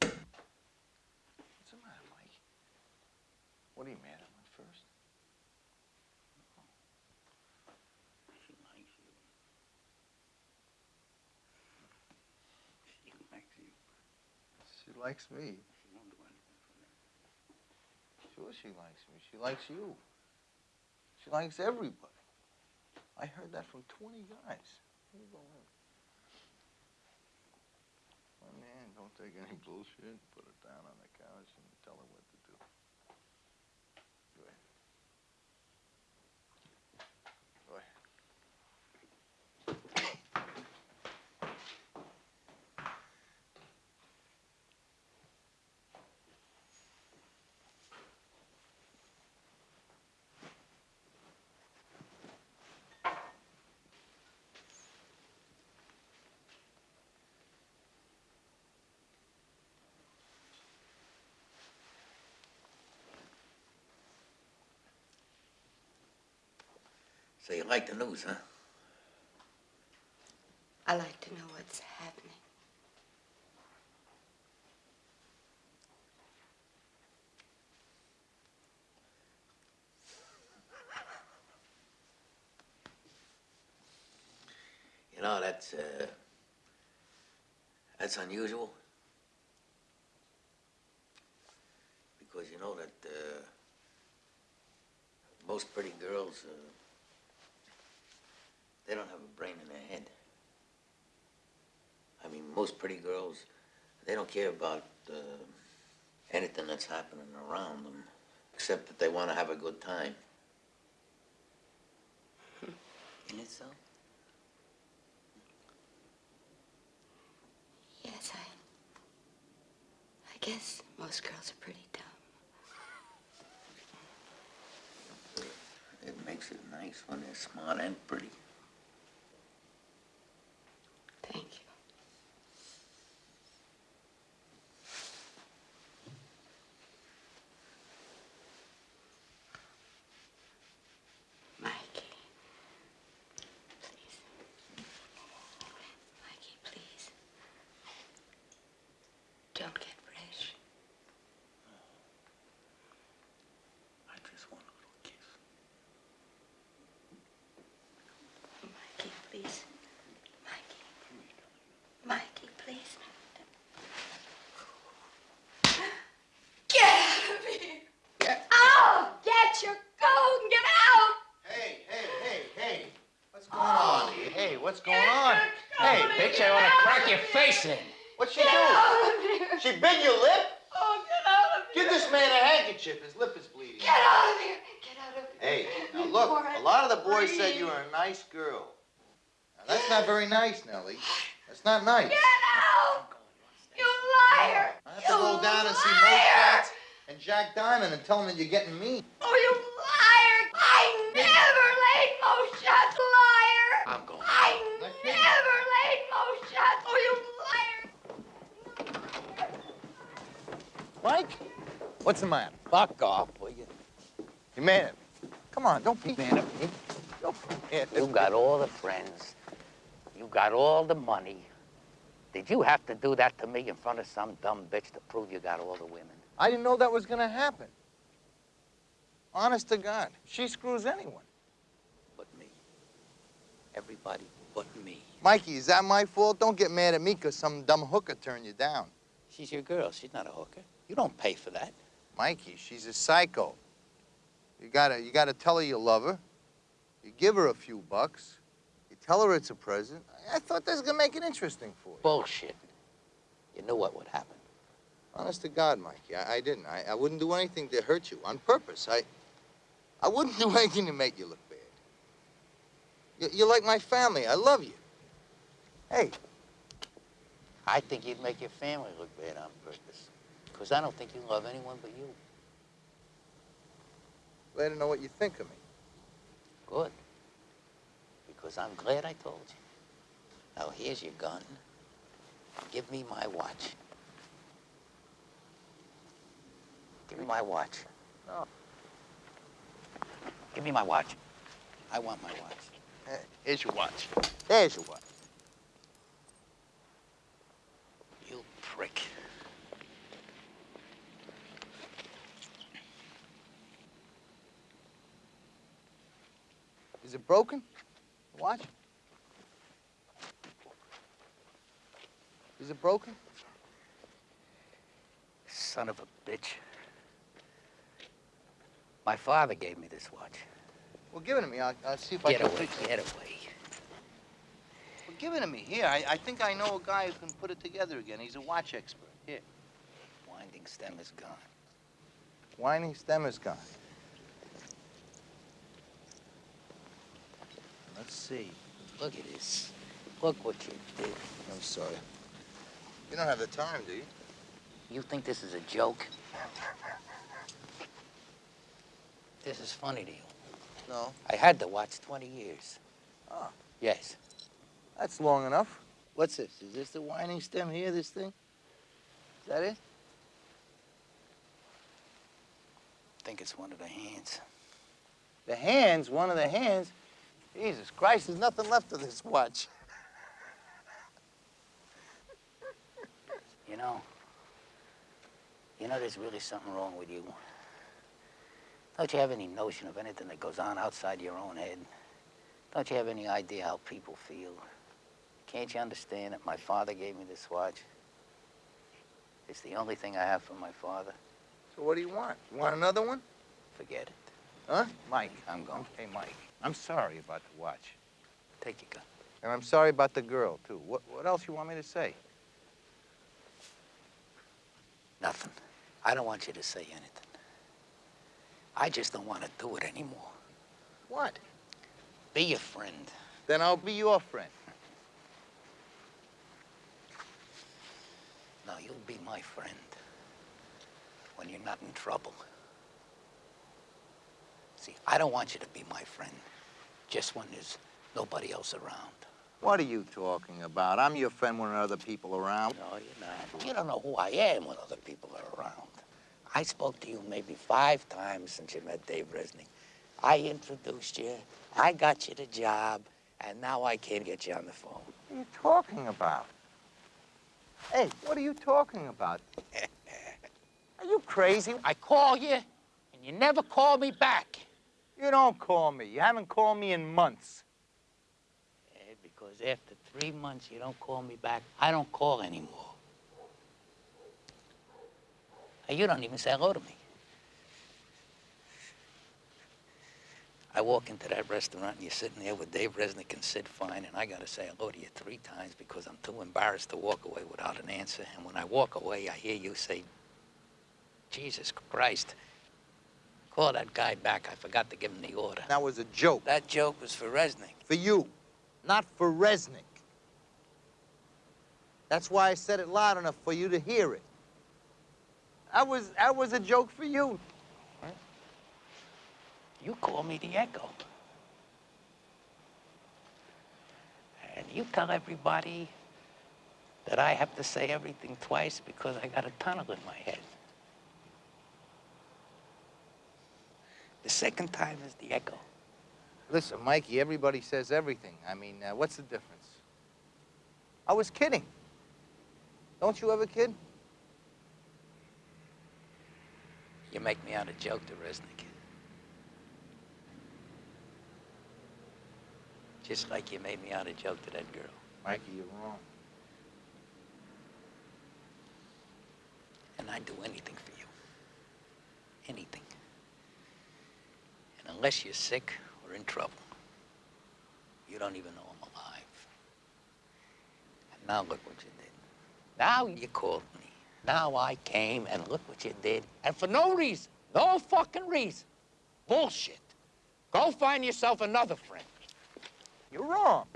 What's the matter, Mike? What are you mad at me first? She likes you. She likes you. She likes me. She won't do anything for that. Sure she likes me. She likes you. She likes everybody. I heard that from 20 guys. You go in. My man, don't take any bullshit. Put her down on the couch and tell her what to do. Go ahead. Go ahead. So you like the news, huh? I like to know what's happening. You know, that's, uh, that's unusual. Because you know that, uh, most pretty girls, uh, they don't have a brain in their head. I mean, most pretty girls, they don't care about, uh, anything that's happening around them, except that they want to have a good time. Isn't it so? Yes, I. I guess most girls are pretty dumb. It makes it nice when they're smart and pretty. Thank you. Mikey. Please. Mikey, please. Don't get fresh. I just want a little kiss. Mikey, please. Mikey. Mikey, please. Get out of here! Get out! Get your coat and get out! Hey, hey, hey, hey. What's going on here? Hey, what's going on? Hey, bitch, I want to crack your face in. What'd she Get out of here! She bit your lip? Oh, get out of here! Give this man a handkerchief. His lip is bleeding. Get out of here! Get out of here! Hey, now look, a lot of the boys said you were a nice girl. Now, that's not very nice, Nellie. That's not nice. Get out! You liar! I have to go down and see Mo Schatz and Jack Diamond and tell them that you're getting me. Oh, you liar! I never laid Mo Schatz, liar! I'm going. I never laid Mo Schatz! Oh, you liar! Mike? What's the matter? Fuck off, will you? You mad at me? Come on, don't be mad at me. Mad at You me. got all the friends. You got all the money. Did you have to do that to me in front of some dumb bitch to prove you got all the women? I didn't know that was gonna happen. Honest to God, she screws anyone. But me. Everybody but me. Mikey, is that my fault? Don't get mad at me because some dumb hooker turned you down. She's your girl. She's not a hooker. You don't pay for that. Mikey, she's a psycho. You gotta, you gotta tell her you love her. You give her a few bucks. You tell her it's a present. I, I thought this was gonna make it interesting for you. Bullshit. You knew what would happen. Honest to God, Mikey, I, I didn't. I, I wouldn't do anything to hurt you on purpose. I, I wouldn't [LAUGHS] do anything to make you look bad. You, you're like my family. I love you. Hey, I think you'd make your family look bad on purpose. Because I don't think you love anyone but you. glad to know what you think of me. Good. Because I'm glad I told you. Now, here's your gun. Give me my watch. Give me my watch. No. Give me my watch. I want my watch. Here's your watch. There's your watch. You prick. Is it broken? Watch? Is it broken? Son of a bitch. My father gave me this watch. Well, give it to me. I'll, I'll see if Get I can away, fix it. get away. Well, give it to me. Here, I, I think I know a guy who can put it together again. He's a watch expert. Here. Winding stem is gone. Winding stem is gone. Let's see. Look at this. Look what you did. I'm sorry. You don't have the time, do you? You think this is a joke? This is funny to you. No. I had the watch 20 years. Ah. Yes. That's long enough. What's this? Is this the winding stem here, this thing? Is that it? I think it's one of the hands. The hands, one of the hands. Jesus Christ, there's nothing left of this watch. You know, you know there's really something wrong with you. Don't you have any notion of anything that goes on outside your own head? Don't you have any idea how people feel? Can't you understand that my father gave me this watch? It's the only thing I have from my father. So what do you want? You want another one? Forget it. Huh? Mike. I'm going. Hey, Mike. I'm sorry about the watch. Take your gun. And I'm sorry about the girl, too. What, what else you want me to say? Nothing. I don't want you to say anything. I just don't want to do it anymore. What? Be your friend. Then I'll be your friend. Now, you'll be my friend when you're not in trouble. See, I don't want you to be my friend just when there's nobody else around. What are you talking about? I'm your friend when there are other people are around. No, you're not. You don't know who I am when other people are around. I spoke to you maybe five times since you met Dave Resnick. I introduced you, I got you the job, and now I can't get you on the phone. What are you talking about? Hey, what are you talking about? [LAUGHS] are you crazy? I call you, and you never call me back. You don't call me. You haven't called me in months. Yeah, because after three months you don't call me back, I don't call anymore. You don't even say hello to me. I walk into that restaurant and you're sitting there with Dave Resnick and Sid Fine, and I gotta say hello to you three times because I'm too embarrassed to walk away without an answer. And when I walk away, I hear you say, Jesus Christ, call that guy back. I forgot to give him the order. That was a joke. That joke was for Resnick. For you, not for Resnick. That's why I said it loud enough for you to hear it. That was, that was a joke for you. You call me the Echo. And you tell everybody that I have to say everything twice because I got a tunnel in my head. The second time is the Echo. Listen, Mikey, everybody says everything. I mean, uh, what's the difference? I was kidding. Don't you ever kid? You make me out a joke to Resnick. Just like you made me out a joke to that girl. Mikey, you're wrong. And I'd do anything for you. Anything. And unless you're sick or in trouble, you don't even know I'm alive. And now look what you did. Now you called me. Now I came and look what you did. And for no reason. No fucking reason. Bullshit. Go find yourself another friend. You're wrong.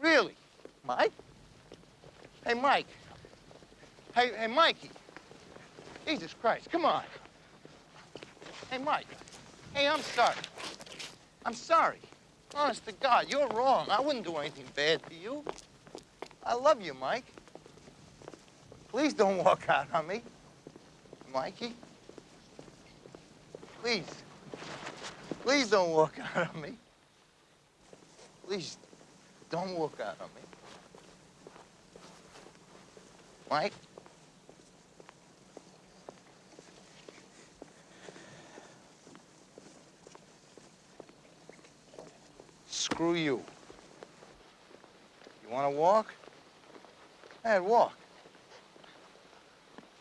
Really? Mike? Hey, Mike. Hey, hey, Mikey. Jesus Christ, come on. Hey, Mike. Hey, I'm sorry. I'm sorry. Honest to God, you're wrong. I wouldn't do anything bad to you. I love you, Mike. Please don't walk out on me. Mikey. Please. Please don't walk out on me. Please, don't walk out on me. Mike? Screw you. You want to walk? Hey, walk.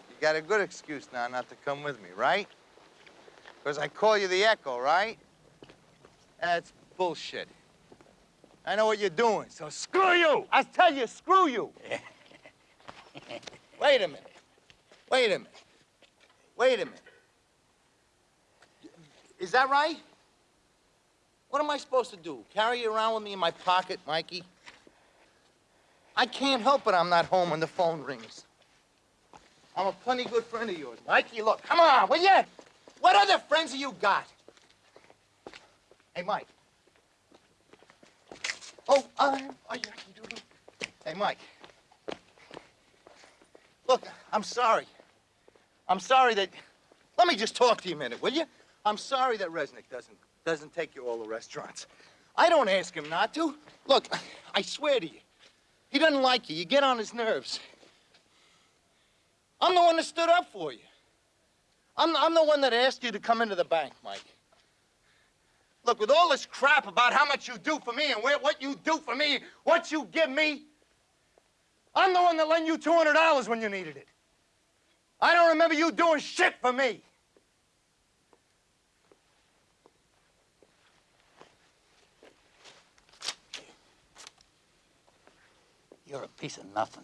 You got a good excuse now not to come with me, right? Because I call you the Echo, right? That's bullshit. I know what you're doing, so screw you! I tell you, screw you! [LAUGHS] Wait a minute. Wait a minute. Wait a minute. Is that right? What am I supposed to do? Carry you around with me in my pocket, Mikey? I can't help it I'm not home when the phone rings. I'm a plenty good friend of yours. Mikey, look, come on, will you? What other friends have you got? Hey, Mike. Oh, I'm... Oh, yeah, you. Hey, Mike. Look, I'm sorry. I'm sorry that... Let me just talk to you a minute, will you? I'm sorry that Resnick doesn't, doesn't take you all the restaurants. I don't ask him not to. Look, I swear to you, he doesn't like you. You get on his nerves. I'm the one that stood up for you. I'm, I'm the one that asked you to come into the bank, Mike. Look, with all this crap about how much you do for me and where, what you do for me, what you give me, I'm the one that lent you $200 when you needed it. I don't remember you doing shit for me. You're a piece of nothing.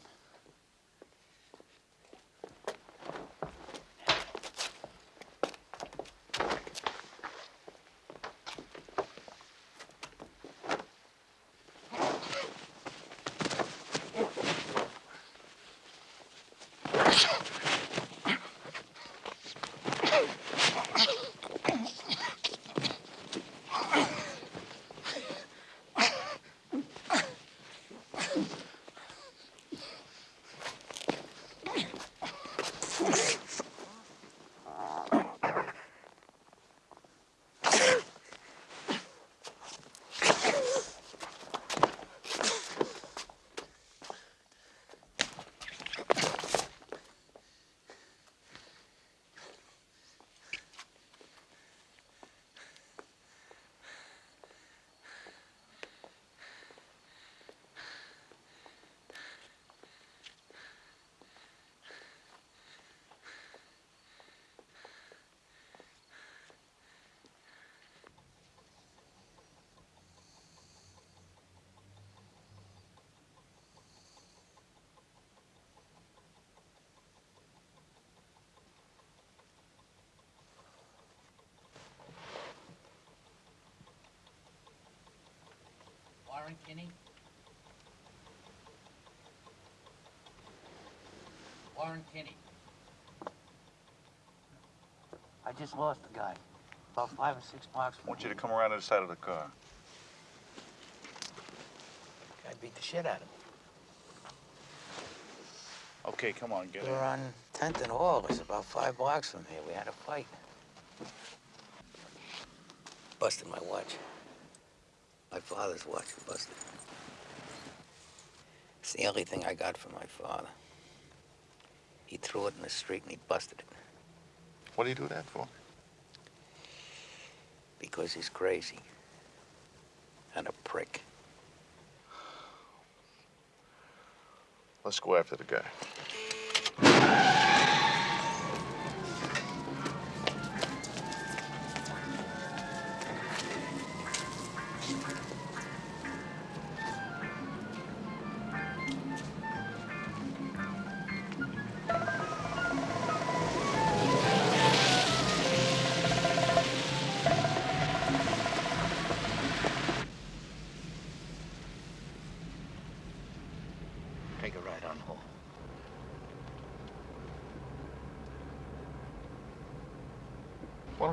Warren Kinney? Warren Kinney. I just lost the guy. About five or six blocks I want you to come around to the side of the car. I beat the shit out of him. Okay, come on, get We were on 10th and Hall. It's about five blocks from here. We had a fight. Busted my watch. Father's watch busted. It's the only thing I got from my father. He threw it in the street and he busted it. What do you do that for? Because he's crazy. And a prick. Let's go after the guy.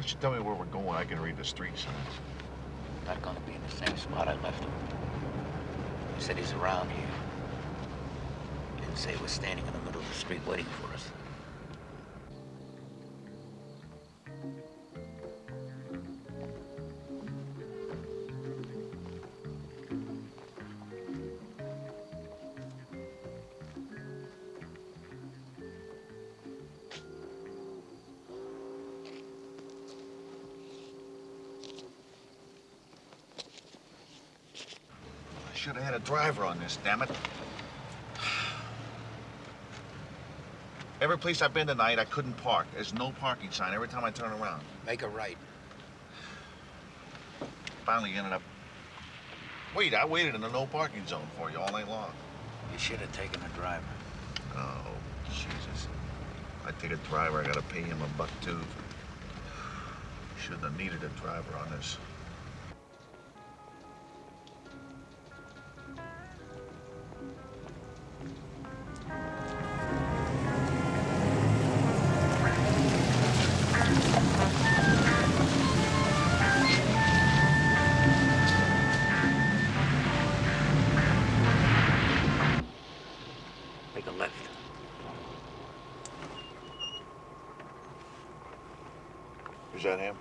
Don't you tell me where we're going? I can read the street signs. Not gonna be in the same spot I left him. He said he's around here. Didn't say he was standing in the middle of the street waiting for us. This, damn it. Every place I've been tonight, I couldn't park. There's no parking sign every time I turn around. Make a right. Finally ended up. Wait, I waited in the no parking zone for you all night long. You should have taken a driver. Oh, Jesus. I take a driver, I gotta pay him a buck too. Shouldn't have needed a driver on this. Make a left. Is that him?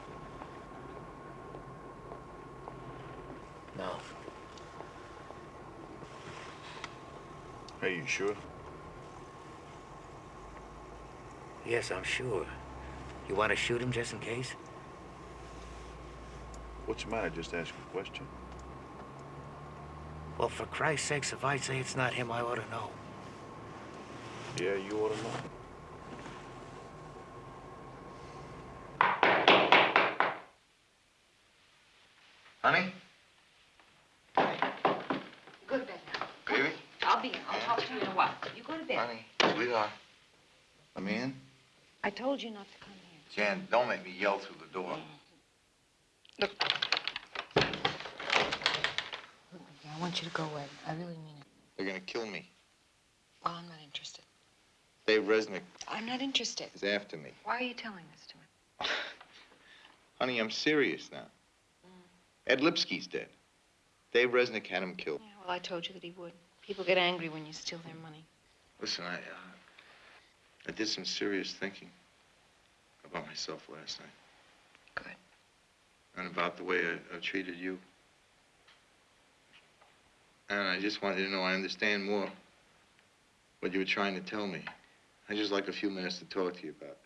No. Are you sure? Yes, I'm sure. You want to shoot him just in case? What's the matter? Just ask a question. Well, for Christ's sakes, if I say it's not him, I ought to know. Yeah, you ought to know. Honey? Go to bed now. Baby? I'll be in. I'll talk to you in a while. You go to bed. Honey? Sweetheart? Let me in? I told you not to come here. Jan, don't make me yell through the door. Look. Look, I want you to go away. I really mean it. They're gonna kill me. Well, I'm not interested. Dave Resnick I'm not interested. is after me. Why are you telling this to me? [LAUGHS] Honey, I'm serious now. Ed Lipsky's dead. Dave Resnick had him killed. Yeah, well, I told you that he would. People get angry when you steal their money. Listen, I, uh, I did some serious thinking about myself last night. Good. And about the way I, I treated you. And I just wanted you to know I understand more what you were trying to tell me. I just like a few minutes to talk to you about it.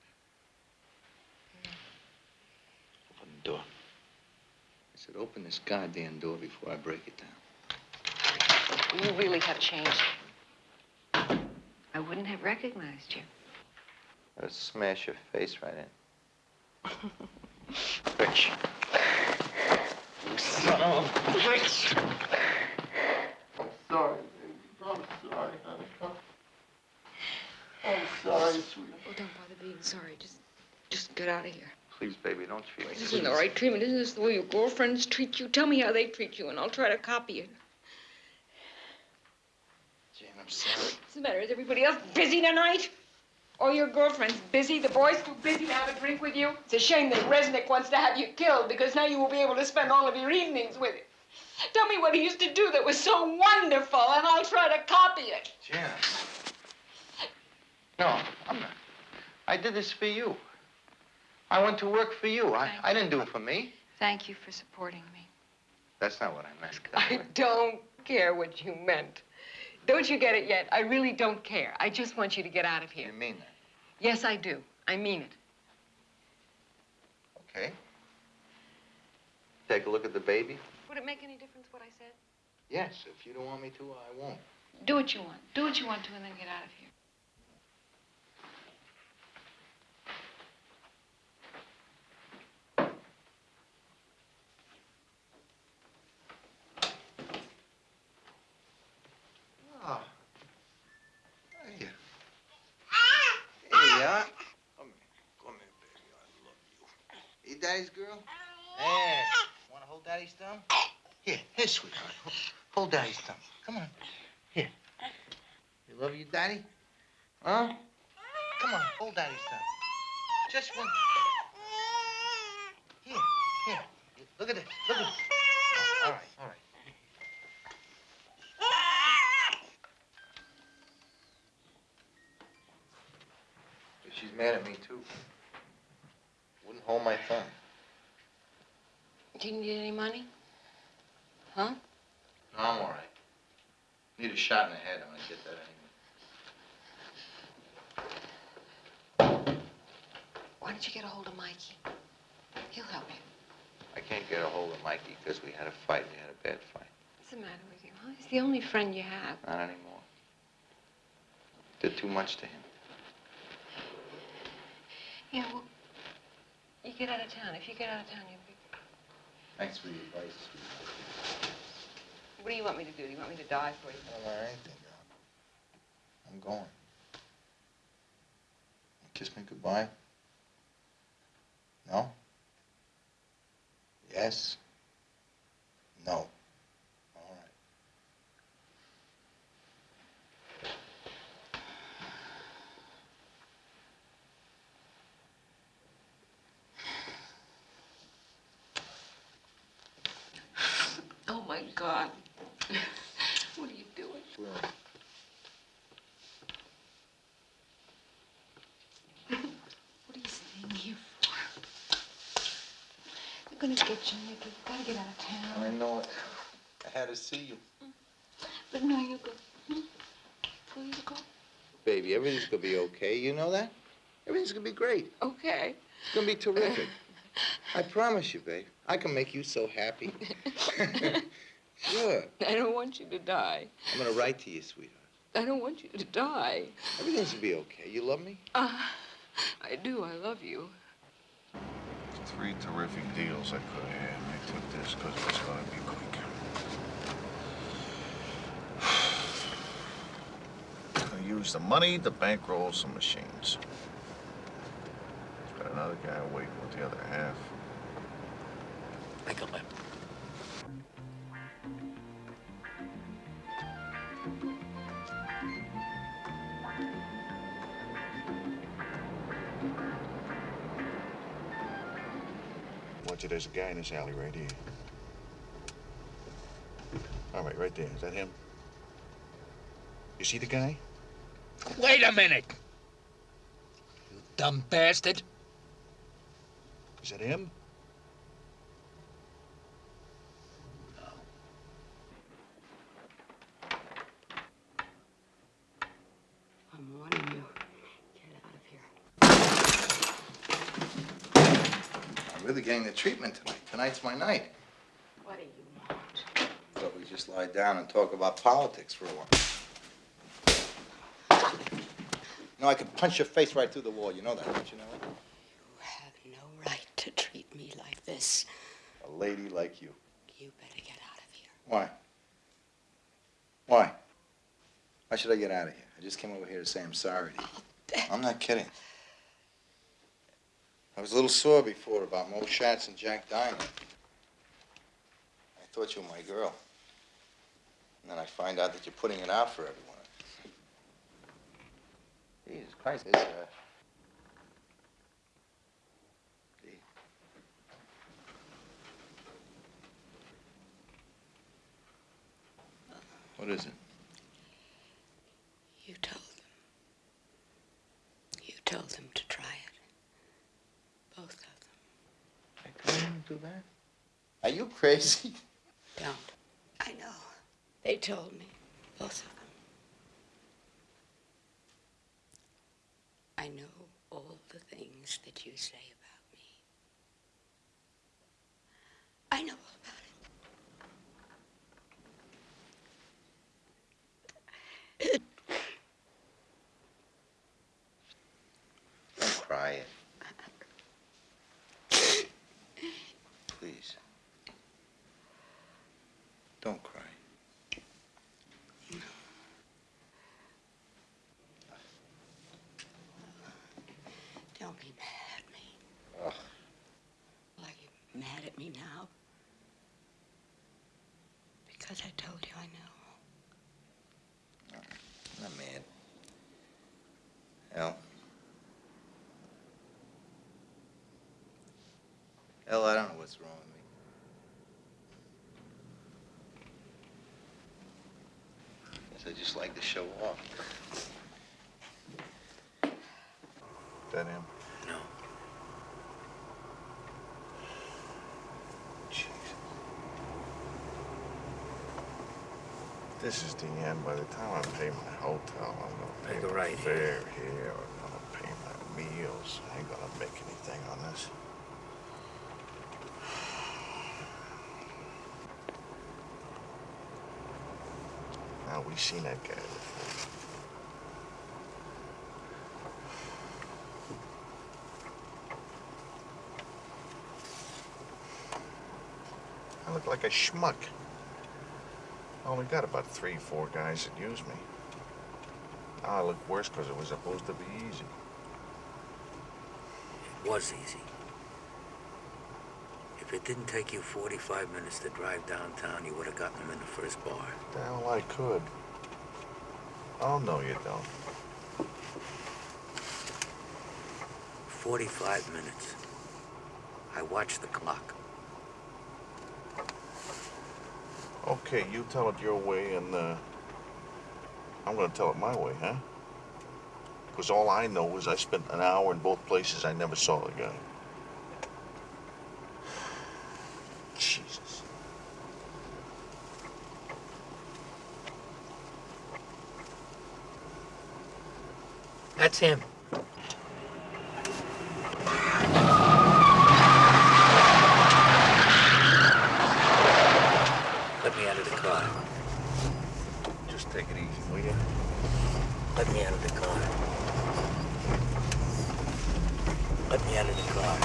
Open the door. I said, open this goddamn door before I break it down. You really have changed. I wouldn't have recognized you. I'd smash your face right in. [LAUGHS] Bitch. You son of a bitch. I'm sorry, baby. I'm sorry, honey. I'm sorry, sweetie. Oh, don't bother being sorry. Just, just get out of here. Please, baby, don't treat me. This isn't the right treatment. Isn't this the way your girlfriends treat you? Tell me how they treat you, and I'll try to copy it. Jane, I'm sorry. What's the matter? Is everybody else busy tonight? Or your girlfriend's busy? The boys too busy to have a drink with you? It's a shame that Resnick wants to have you killed because now you will be able to spend all of your evenings with him. Tell me what he used to do that was so wonderful, and I'll try to copy it. Jan. No, I'm not. I did this for you. I went to work for you. I, I didn't do it for me. Thank you for supporting me. That's not what I meant. I don't care what you meant. Don't you get it yet? I really don't care. I just want you to get out of here. You mean that? Yes, I do. I mean it. Okay. Take a look at the baby? Would it make any difference what I said? Yes. If you don't want me to, I won't. Do what you want. Do what you want to and then get out of here. Oh. Hey. Hey, yeah. Come here. Come here, baby. I love you. You daddy's girl? Hey. Want to hold daddy's thumb? Here, here, sweetheart. Hold daddy's thumb. Come on. Here. You love your daddy? Huh? Come on, hold daddy's thumb. Just one. Here, here. Look at this. Look at this. Oh, all right, all right. She's mad at me, too. Wouldn't hold my thumb. Do you need any money? Huh? No, I'm all right. Need a shot in the head. I'm gonna get that anyway. Why don't you get a hold of Mikey? He'll help you. I can't get a hold of Mikey because we had a fight. We had a bad fight. What's the matter with you? Well, he's the only friend you have. Not anymore. Did too much to him. Yeah, well, you get out of town. If you get out of town, you'll be... Thanks for your advice. What do you want me to do? Do you want me to die for you? I don't want anything. I'm going. Kiss me goodbye? No? Yes? No. All right. Oh, my God. [LAUGHS] what are you doing? What are you staying here for? They're gonna get you, Nicky. You gotta get out of town. I know it. I had to see you. But now you go. Hmm? Will you go? Baby, everything's gonna be okay. You know that? Everything's gonna be great. Okay. It's gonna be terrific. I promise you, babe. I can make you so happy. [LAUGHS] sure. [LAUGHS] I don't want you to die. I'm gonna write to you, sweetheart. I don't want you to die. Everything's gonna be okay. You love me? Uh, I do. I love you. Three terrific deals I could have had, and I took this because it's going to be quick. [SIGHS] I used the money to bankroll some machines. Got another guy waiting with the other half. Make a left. There's a guy in this alley right here. All right, right there. Is that him? You see the guy? Wait a minute! You dumb bastard. Is that him? I'm warning you. Get out of here. Getting the treatment tonight. Tonight's my night. What do you want? Thought we just lie down and talk about politics for a while. You know, I could punch your face right through the wall. You know that, don't you know it? You have no right to treat me like this. A lady like you. You better get out of here. Why? Why? Why should I get out of here? I just came over here to say I'm sorry to you. I'm not kidding. I was a little sore before about Mo Schatz and Jack Diamond. I thought you were my girl. And then I find out that you're putting it out for everyone. Jesus Christ, this, uh... What is it? You told them. You told them to try it. Both of them. I told do that? Are you crazy? [LAUGHS] Don't. I know. They told me. Both of them. I know all the things that you say about me. I know all about it. Don't cry. Please. Don't cry. Don't be mad at me. Ugh. Like you're mad at me now. Because I told you I know. I'm not mad. El. El, I don't know what's wrong with me. Guess I just like to show off. That him? No. Jesus. This is the end. By the time I pay my hotel, I'm gonna pay Make a right fare here. I'm gonna pay my meals. I ain't gonna make anything on this. Oh, we seen that guy before. I look like a schmuck. I only got about three, four guys that use me. Now I look worse because it was supposed to be easy. It was easy. If it didn't take you 45 minutes to drive downtown, you would have gotten them in the first bar. The hell I could. Oh, no, you don't. 45 minutes. I watched the clock. Okay, you tell it your way, and uh, I'm gonna tell it my way, huh? Because all I know is I spent an hour in both places. I never saw the guy. Jesus. That's him. Let me out of the car. Just take it easy, will you? Let me out of the car. Let me out of the car.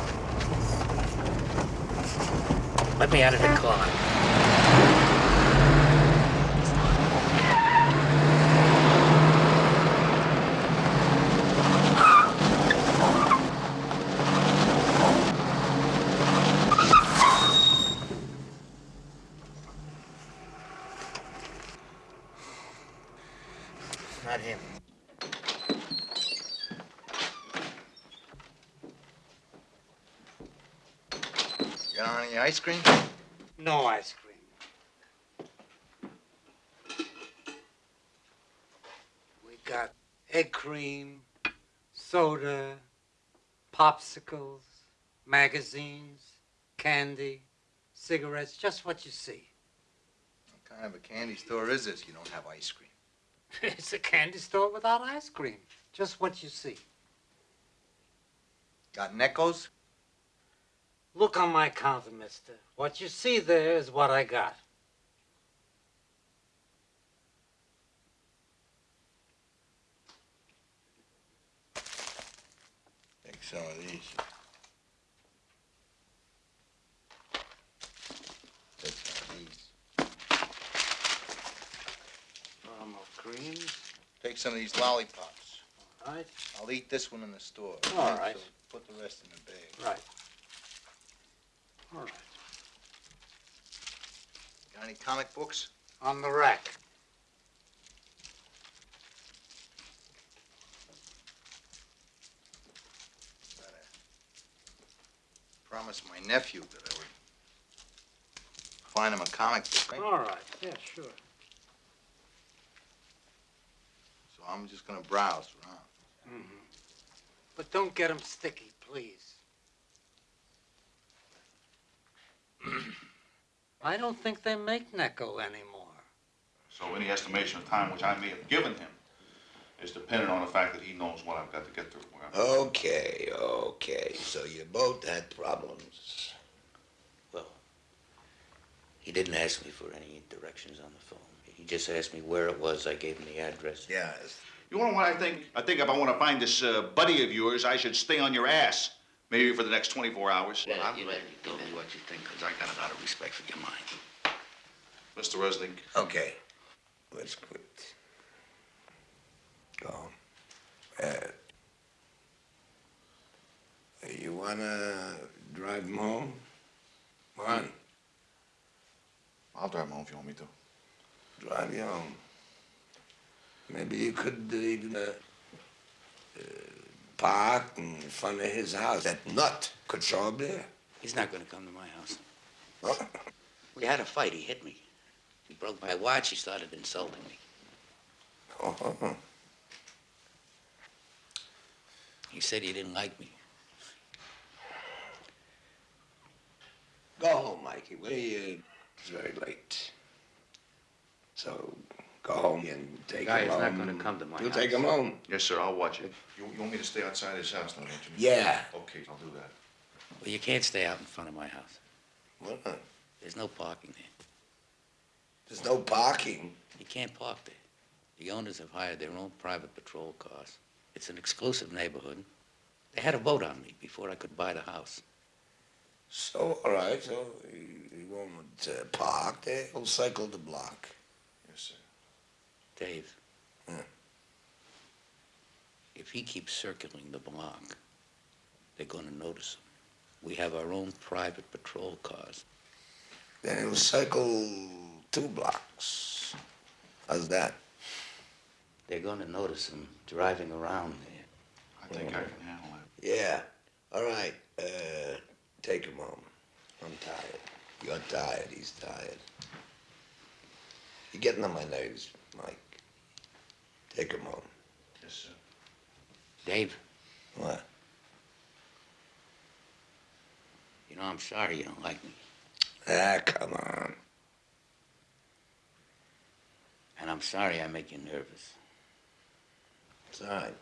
Let me out of the car. Not him. Got any ice cream? No ice cream. We got egg cream, soda, popsicles, magazines, candy, cigarettes, just what you see. What kind of a candy store is this? You don't have ice cream. [LAUGHS] it's a candy store without ice cream. Just what you see. Got Neccos? Look on my counter, mister. What you see there is what I got. Take some of these. Take some of these. Caramel cream. Take some of these lollipops. All right. I'll eat this one in the store. All okay? right. So put the rest in the bag. Right. All right. Got any comic books? On the rack. Promised my nephew that I would find him a comic book. right? All right. Yeah, sure. So I'm just gonna browse around. Mm-hmm. But don't get him sticky, please. [CLEARS THROAT] I don't think they make Necco anymore. So any estimation of time which I may have given him is dependent on the fact that he knows what I've got to get through. where I'm- Okay, okay. So you both had problems. Well, he didn't ask me for any directions on the phone. He just asked me where it was. I gave him the address. Yes. You know what I think? I think if I want to find this uh, buddy of yours, I should stay on your ass. Maybe for the next 24 hours. Well, I'm ready to tell me what you think, because I got a lot of respect for your mind. Mr. Resnick. Okay. Let's quit. Go. Uh, you wanna drive him home? Come on, I'll drive him home if you want me to. drive you home. Maybe you could uh, even uh, uh, park in front of his house. That nut could show up there. He's not going to come to my house. What? We had a fight. He hit me. He broke my watch. He started insulting me. Oh, He said he didn't like me. Go home, Mikey. We, uh, it's very late. So go home and take Guy him is home. not gonna come to my You'll house. take him home. Yes, sir. I'll watch it. You, you want me to stay outside his house now, don't you? Yeah. Okay, I'll do that. Well, you can't stay out in front of my house. What? There's no parking there. There's no parking. You can't park there. The owners have hired their own private patrol cars. It's an exclusive neighborhood. They had a vote on me before I could buy the house. So, all right, so you, you won't uh, park there, will cycle the block. Yes, sir. Dave. If he keeps circling the block, they're gonna notice him. We have our own private patrol cars. Then he'll cycle two blocks. How's that? They're gonna notice him driving around there. I think I can handle it. Yeah. All right. Uh, take him home. I'm tired. You're tired. He's tired. You're getting on my nerves, Mike. Take him home. Yes, sir. Dave, What? you know, I'm sorry you don't like me. Ah, come on. And I'm sorry I make you nervous. It's all right.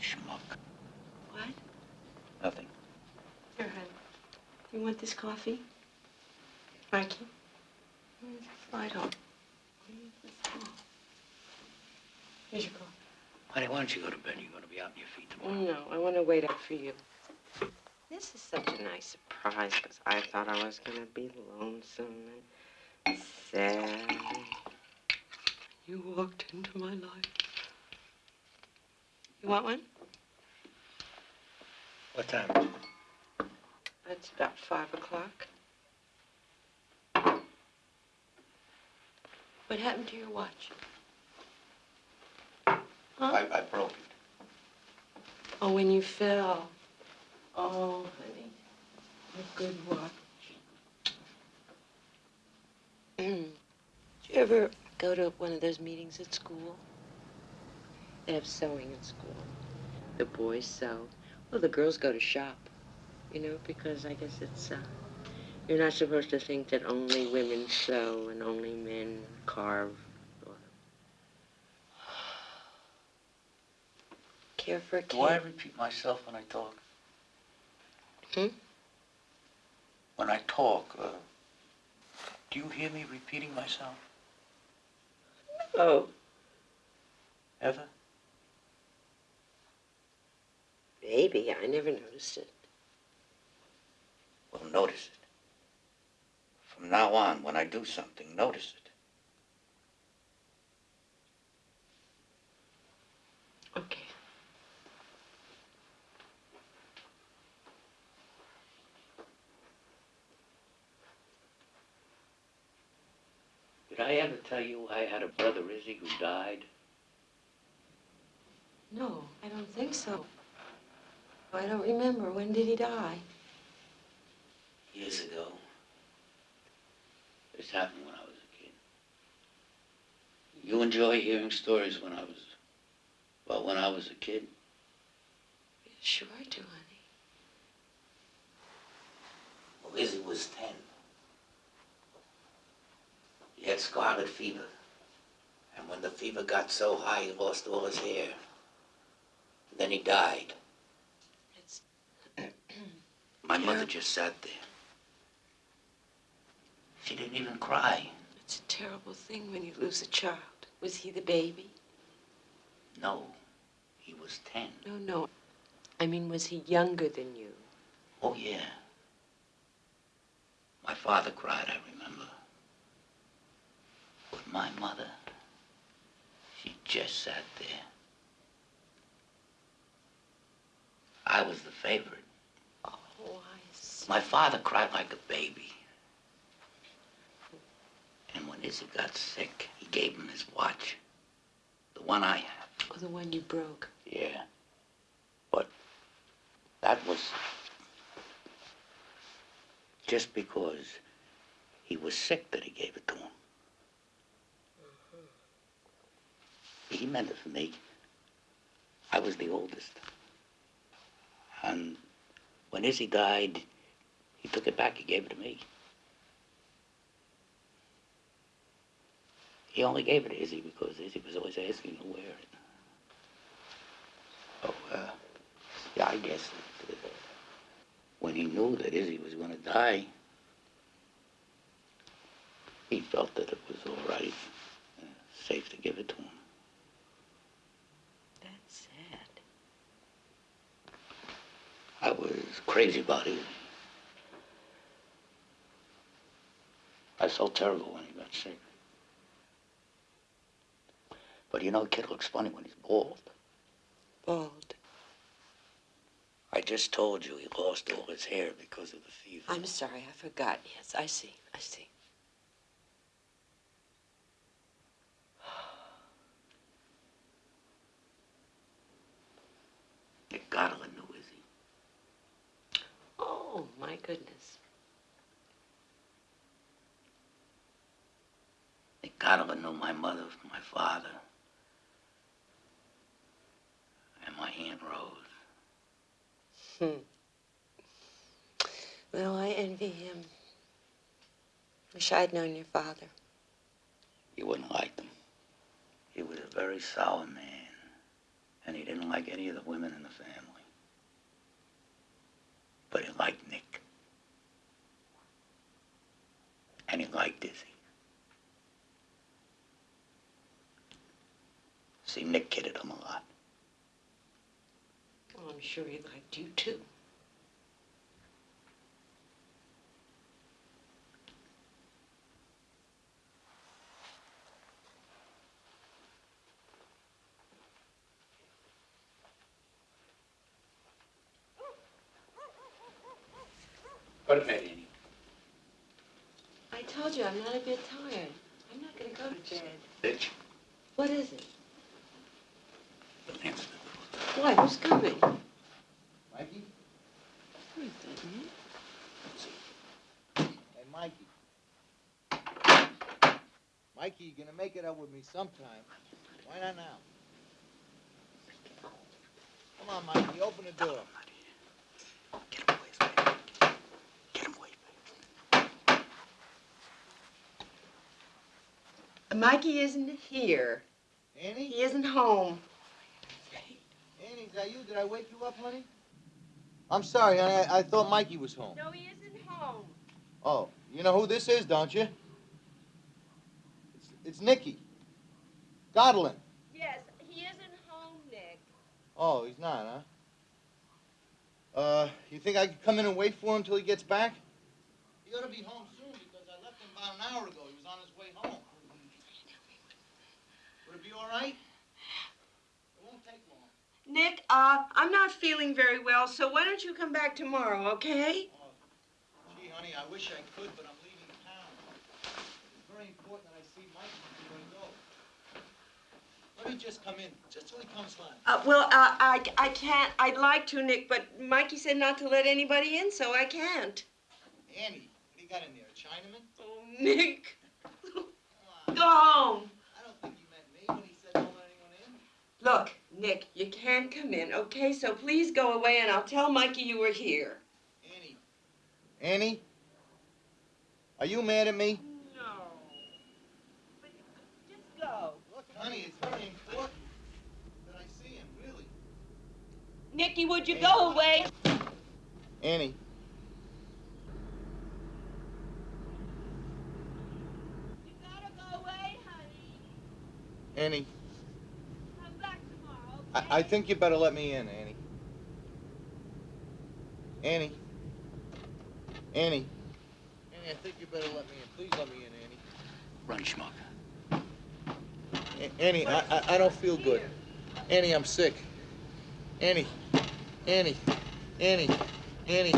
Schmuck. What? Nothing. Here, hon. You want this coffee? Mikey? Where's the light on? Here's your coffee. Honey, why don't you go to bed? You're gonna be out on your feet tomorrow. No, I want to wait up for you. This is such a nice surprise because I thought I was going to be lonesome and sad. You walked into my life. You want one? What time? It's about five o'clock. What happened to your watch? Huh? I, I broke it. Oh, when you fell. Oh, honey. A good watch. [CLEARS THROAT] Did you ever go to one of those meetings at school? They have sewing in school. The boys sew. Well, the girls go to shop. You know, because I guess it's, uh, you're not supposed to think that only women sew and only men carve. Or... Care for a kid? Do I repeat myself when I talk? Hmm? When I talk, uh, do you hear me repeating myself? Oh, Ever? maybe. I never noticed it. Well, notice it. From now on, when I do something, notice it. Okay. Did I ever tell you I had a brother, Izzy, who died? No, I don't think so. I don't remember. When did he die? Years ago. This happened when I was a kid. You enjoy hearing stories when I was, well, when I was a kid? Sure I do, honey. Well, Izzy was 10. He had scarlet fever. And when the fever got so high, he lost all his hair. Then he died. It's My [CLEARS THROAT] mother just sat there. She didn't even cry. It's a terrible thing when you lose a child. Was he the baby? No, he was 10. No, no. I mean, was he younger than you? Oh, yeah. My father cried, I remember. But my mother, she just sat there. I was the favorite. Oh, I see. My father cried like a baby. And when Izzy got sick, he gave him his watch. The one I have. Oh, the one you broke. Yeah. But that was just because he was sick that he gave it to him. Mm-hmm. He meant it for me. I was the oldest. And When Izzy died, he took it back. He gave it to me. He only gave it to Izzy because Izzy was always asking to wear it. Oh, uh, yeah, I guess that, uh, when he knew that Izzy was going to die, he felt that it was all right, uh, safe to give it to him. That's sad. I was crazy about Izzy. I felt terrible when he got sick. But you know, a kid looks funny when he's bald. Bald. I just told you he lost all his hair because of the fever. I'm sorry, I forgot. Yes, I see. I see. Nick Godlin knew Izzy. Oh, my goodness. Nick Godlin knew my mother from my father. And my Aunt Rose. Hmm. Well, I envy him. Wish I'd known your father. You wouldn't like them. He was a very sour man. And he didn't like any of the women in the family. But he liked Nick. And he liked Izzy. See, Nick kidded him a lot. Oh, I'm sure he liked you, too. To Annie. I told you I'm not a bit tired. I'm not going to go to bed. Bitch. What is it? Why? Who's coming? Mikey? Who is that, Nick? Hey, Mikey. Mikey, you're gonna make it up with me sometime. Why not now? Come on, Mikey, open the door. Get away, baby. Get away, baby. Mikey isn't here. Annie? He isn't home. Annie, is that you? Did I wake you up, honey? I'm sorry, honey. I, I thought Mikey was home. No, he isn't home. Oh, you know who this is, don't you? It's, it's Nicky. Godlin. Yes, he isn't home, Nick. Oh, he's not, huh? Uh, you think I could come in and wait for him till he gets back? He ought to be home soon because I left him about an hour ago. He was on his way home. Would it be all right? It won't take long. Nick, uh, I'm not feeling very well, so why don't you come back tomorrow, okay? Gee, honey, I wish I could, but I'm leaving town. It's very important that I see Mikey before I go. Let me just come in, just till he comes home. Uh, well, uh, I, I can't. I'd like to, Nick, but Mikey said not to let anybody in, so I can't. Annie, what do you got in there, a Chinaman? Oh, Nick. Go home. I don't think he meant me when he said don't let anyone in. Look, Nick, you can't come in, okay? So please go away and I'll tell Mikey you were here. Annie? Annie? Are you mad at me? No. But just go. Look, honey, it's very important that I see him, really. Nicky, would you go away? Annie. You gotta go away, honey. Annie, Come back tomorrow. I, I think you better let me in, Annie. Annie. Annie. Annie, I think you better let me in. Please let me in, Annie. Run, schmuck. A- Annie, I, I, I don't feel good. Annie, I'm sick. Annie. Annie. Annie. Annie.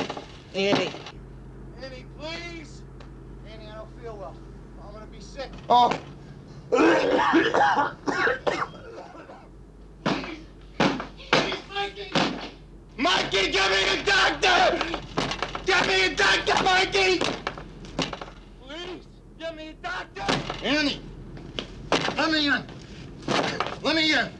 Annie. Annie, please. Annie, I don't feel well. I'm gonna be sick. Oh. Mikey! Please, give me a doctor! Annie, let me in. Let me in.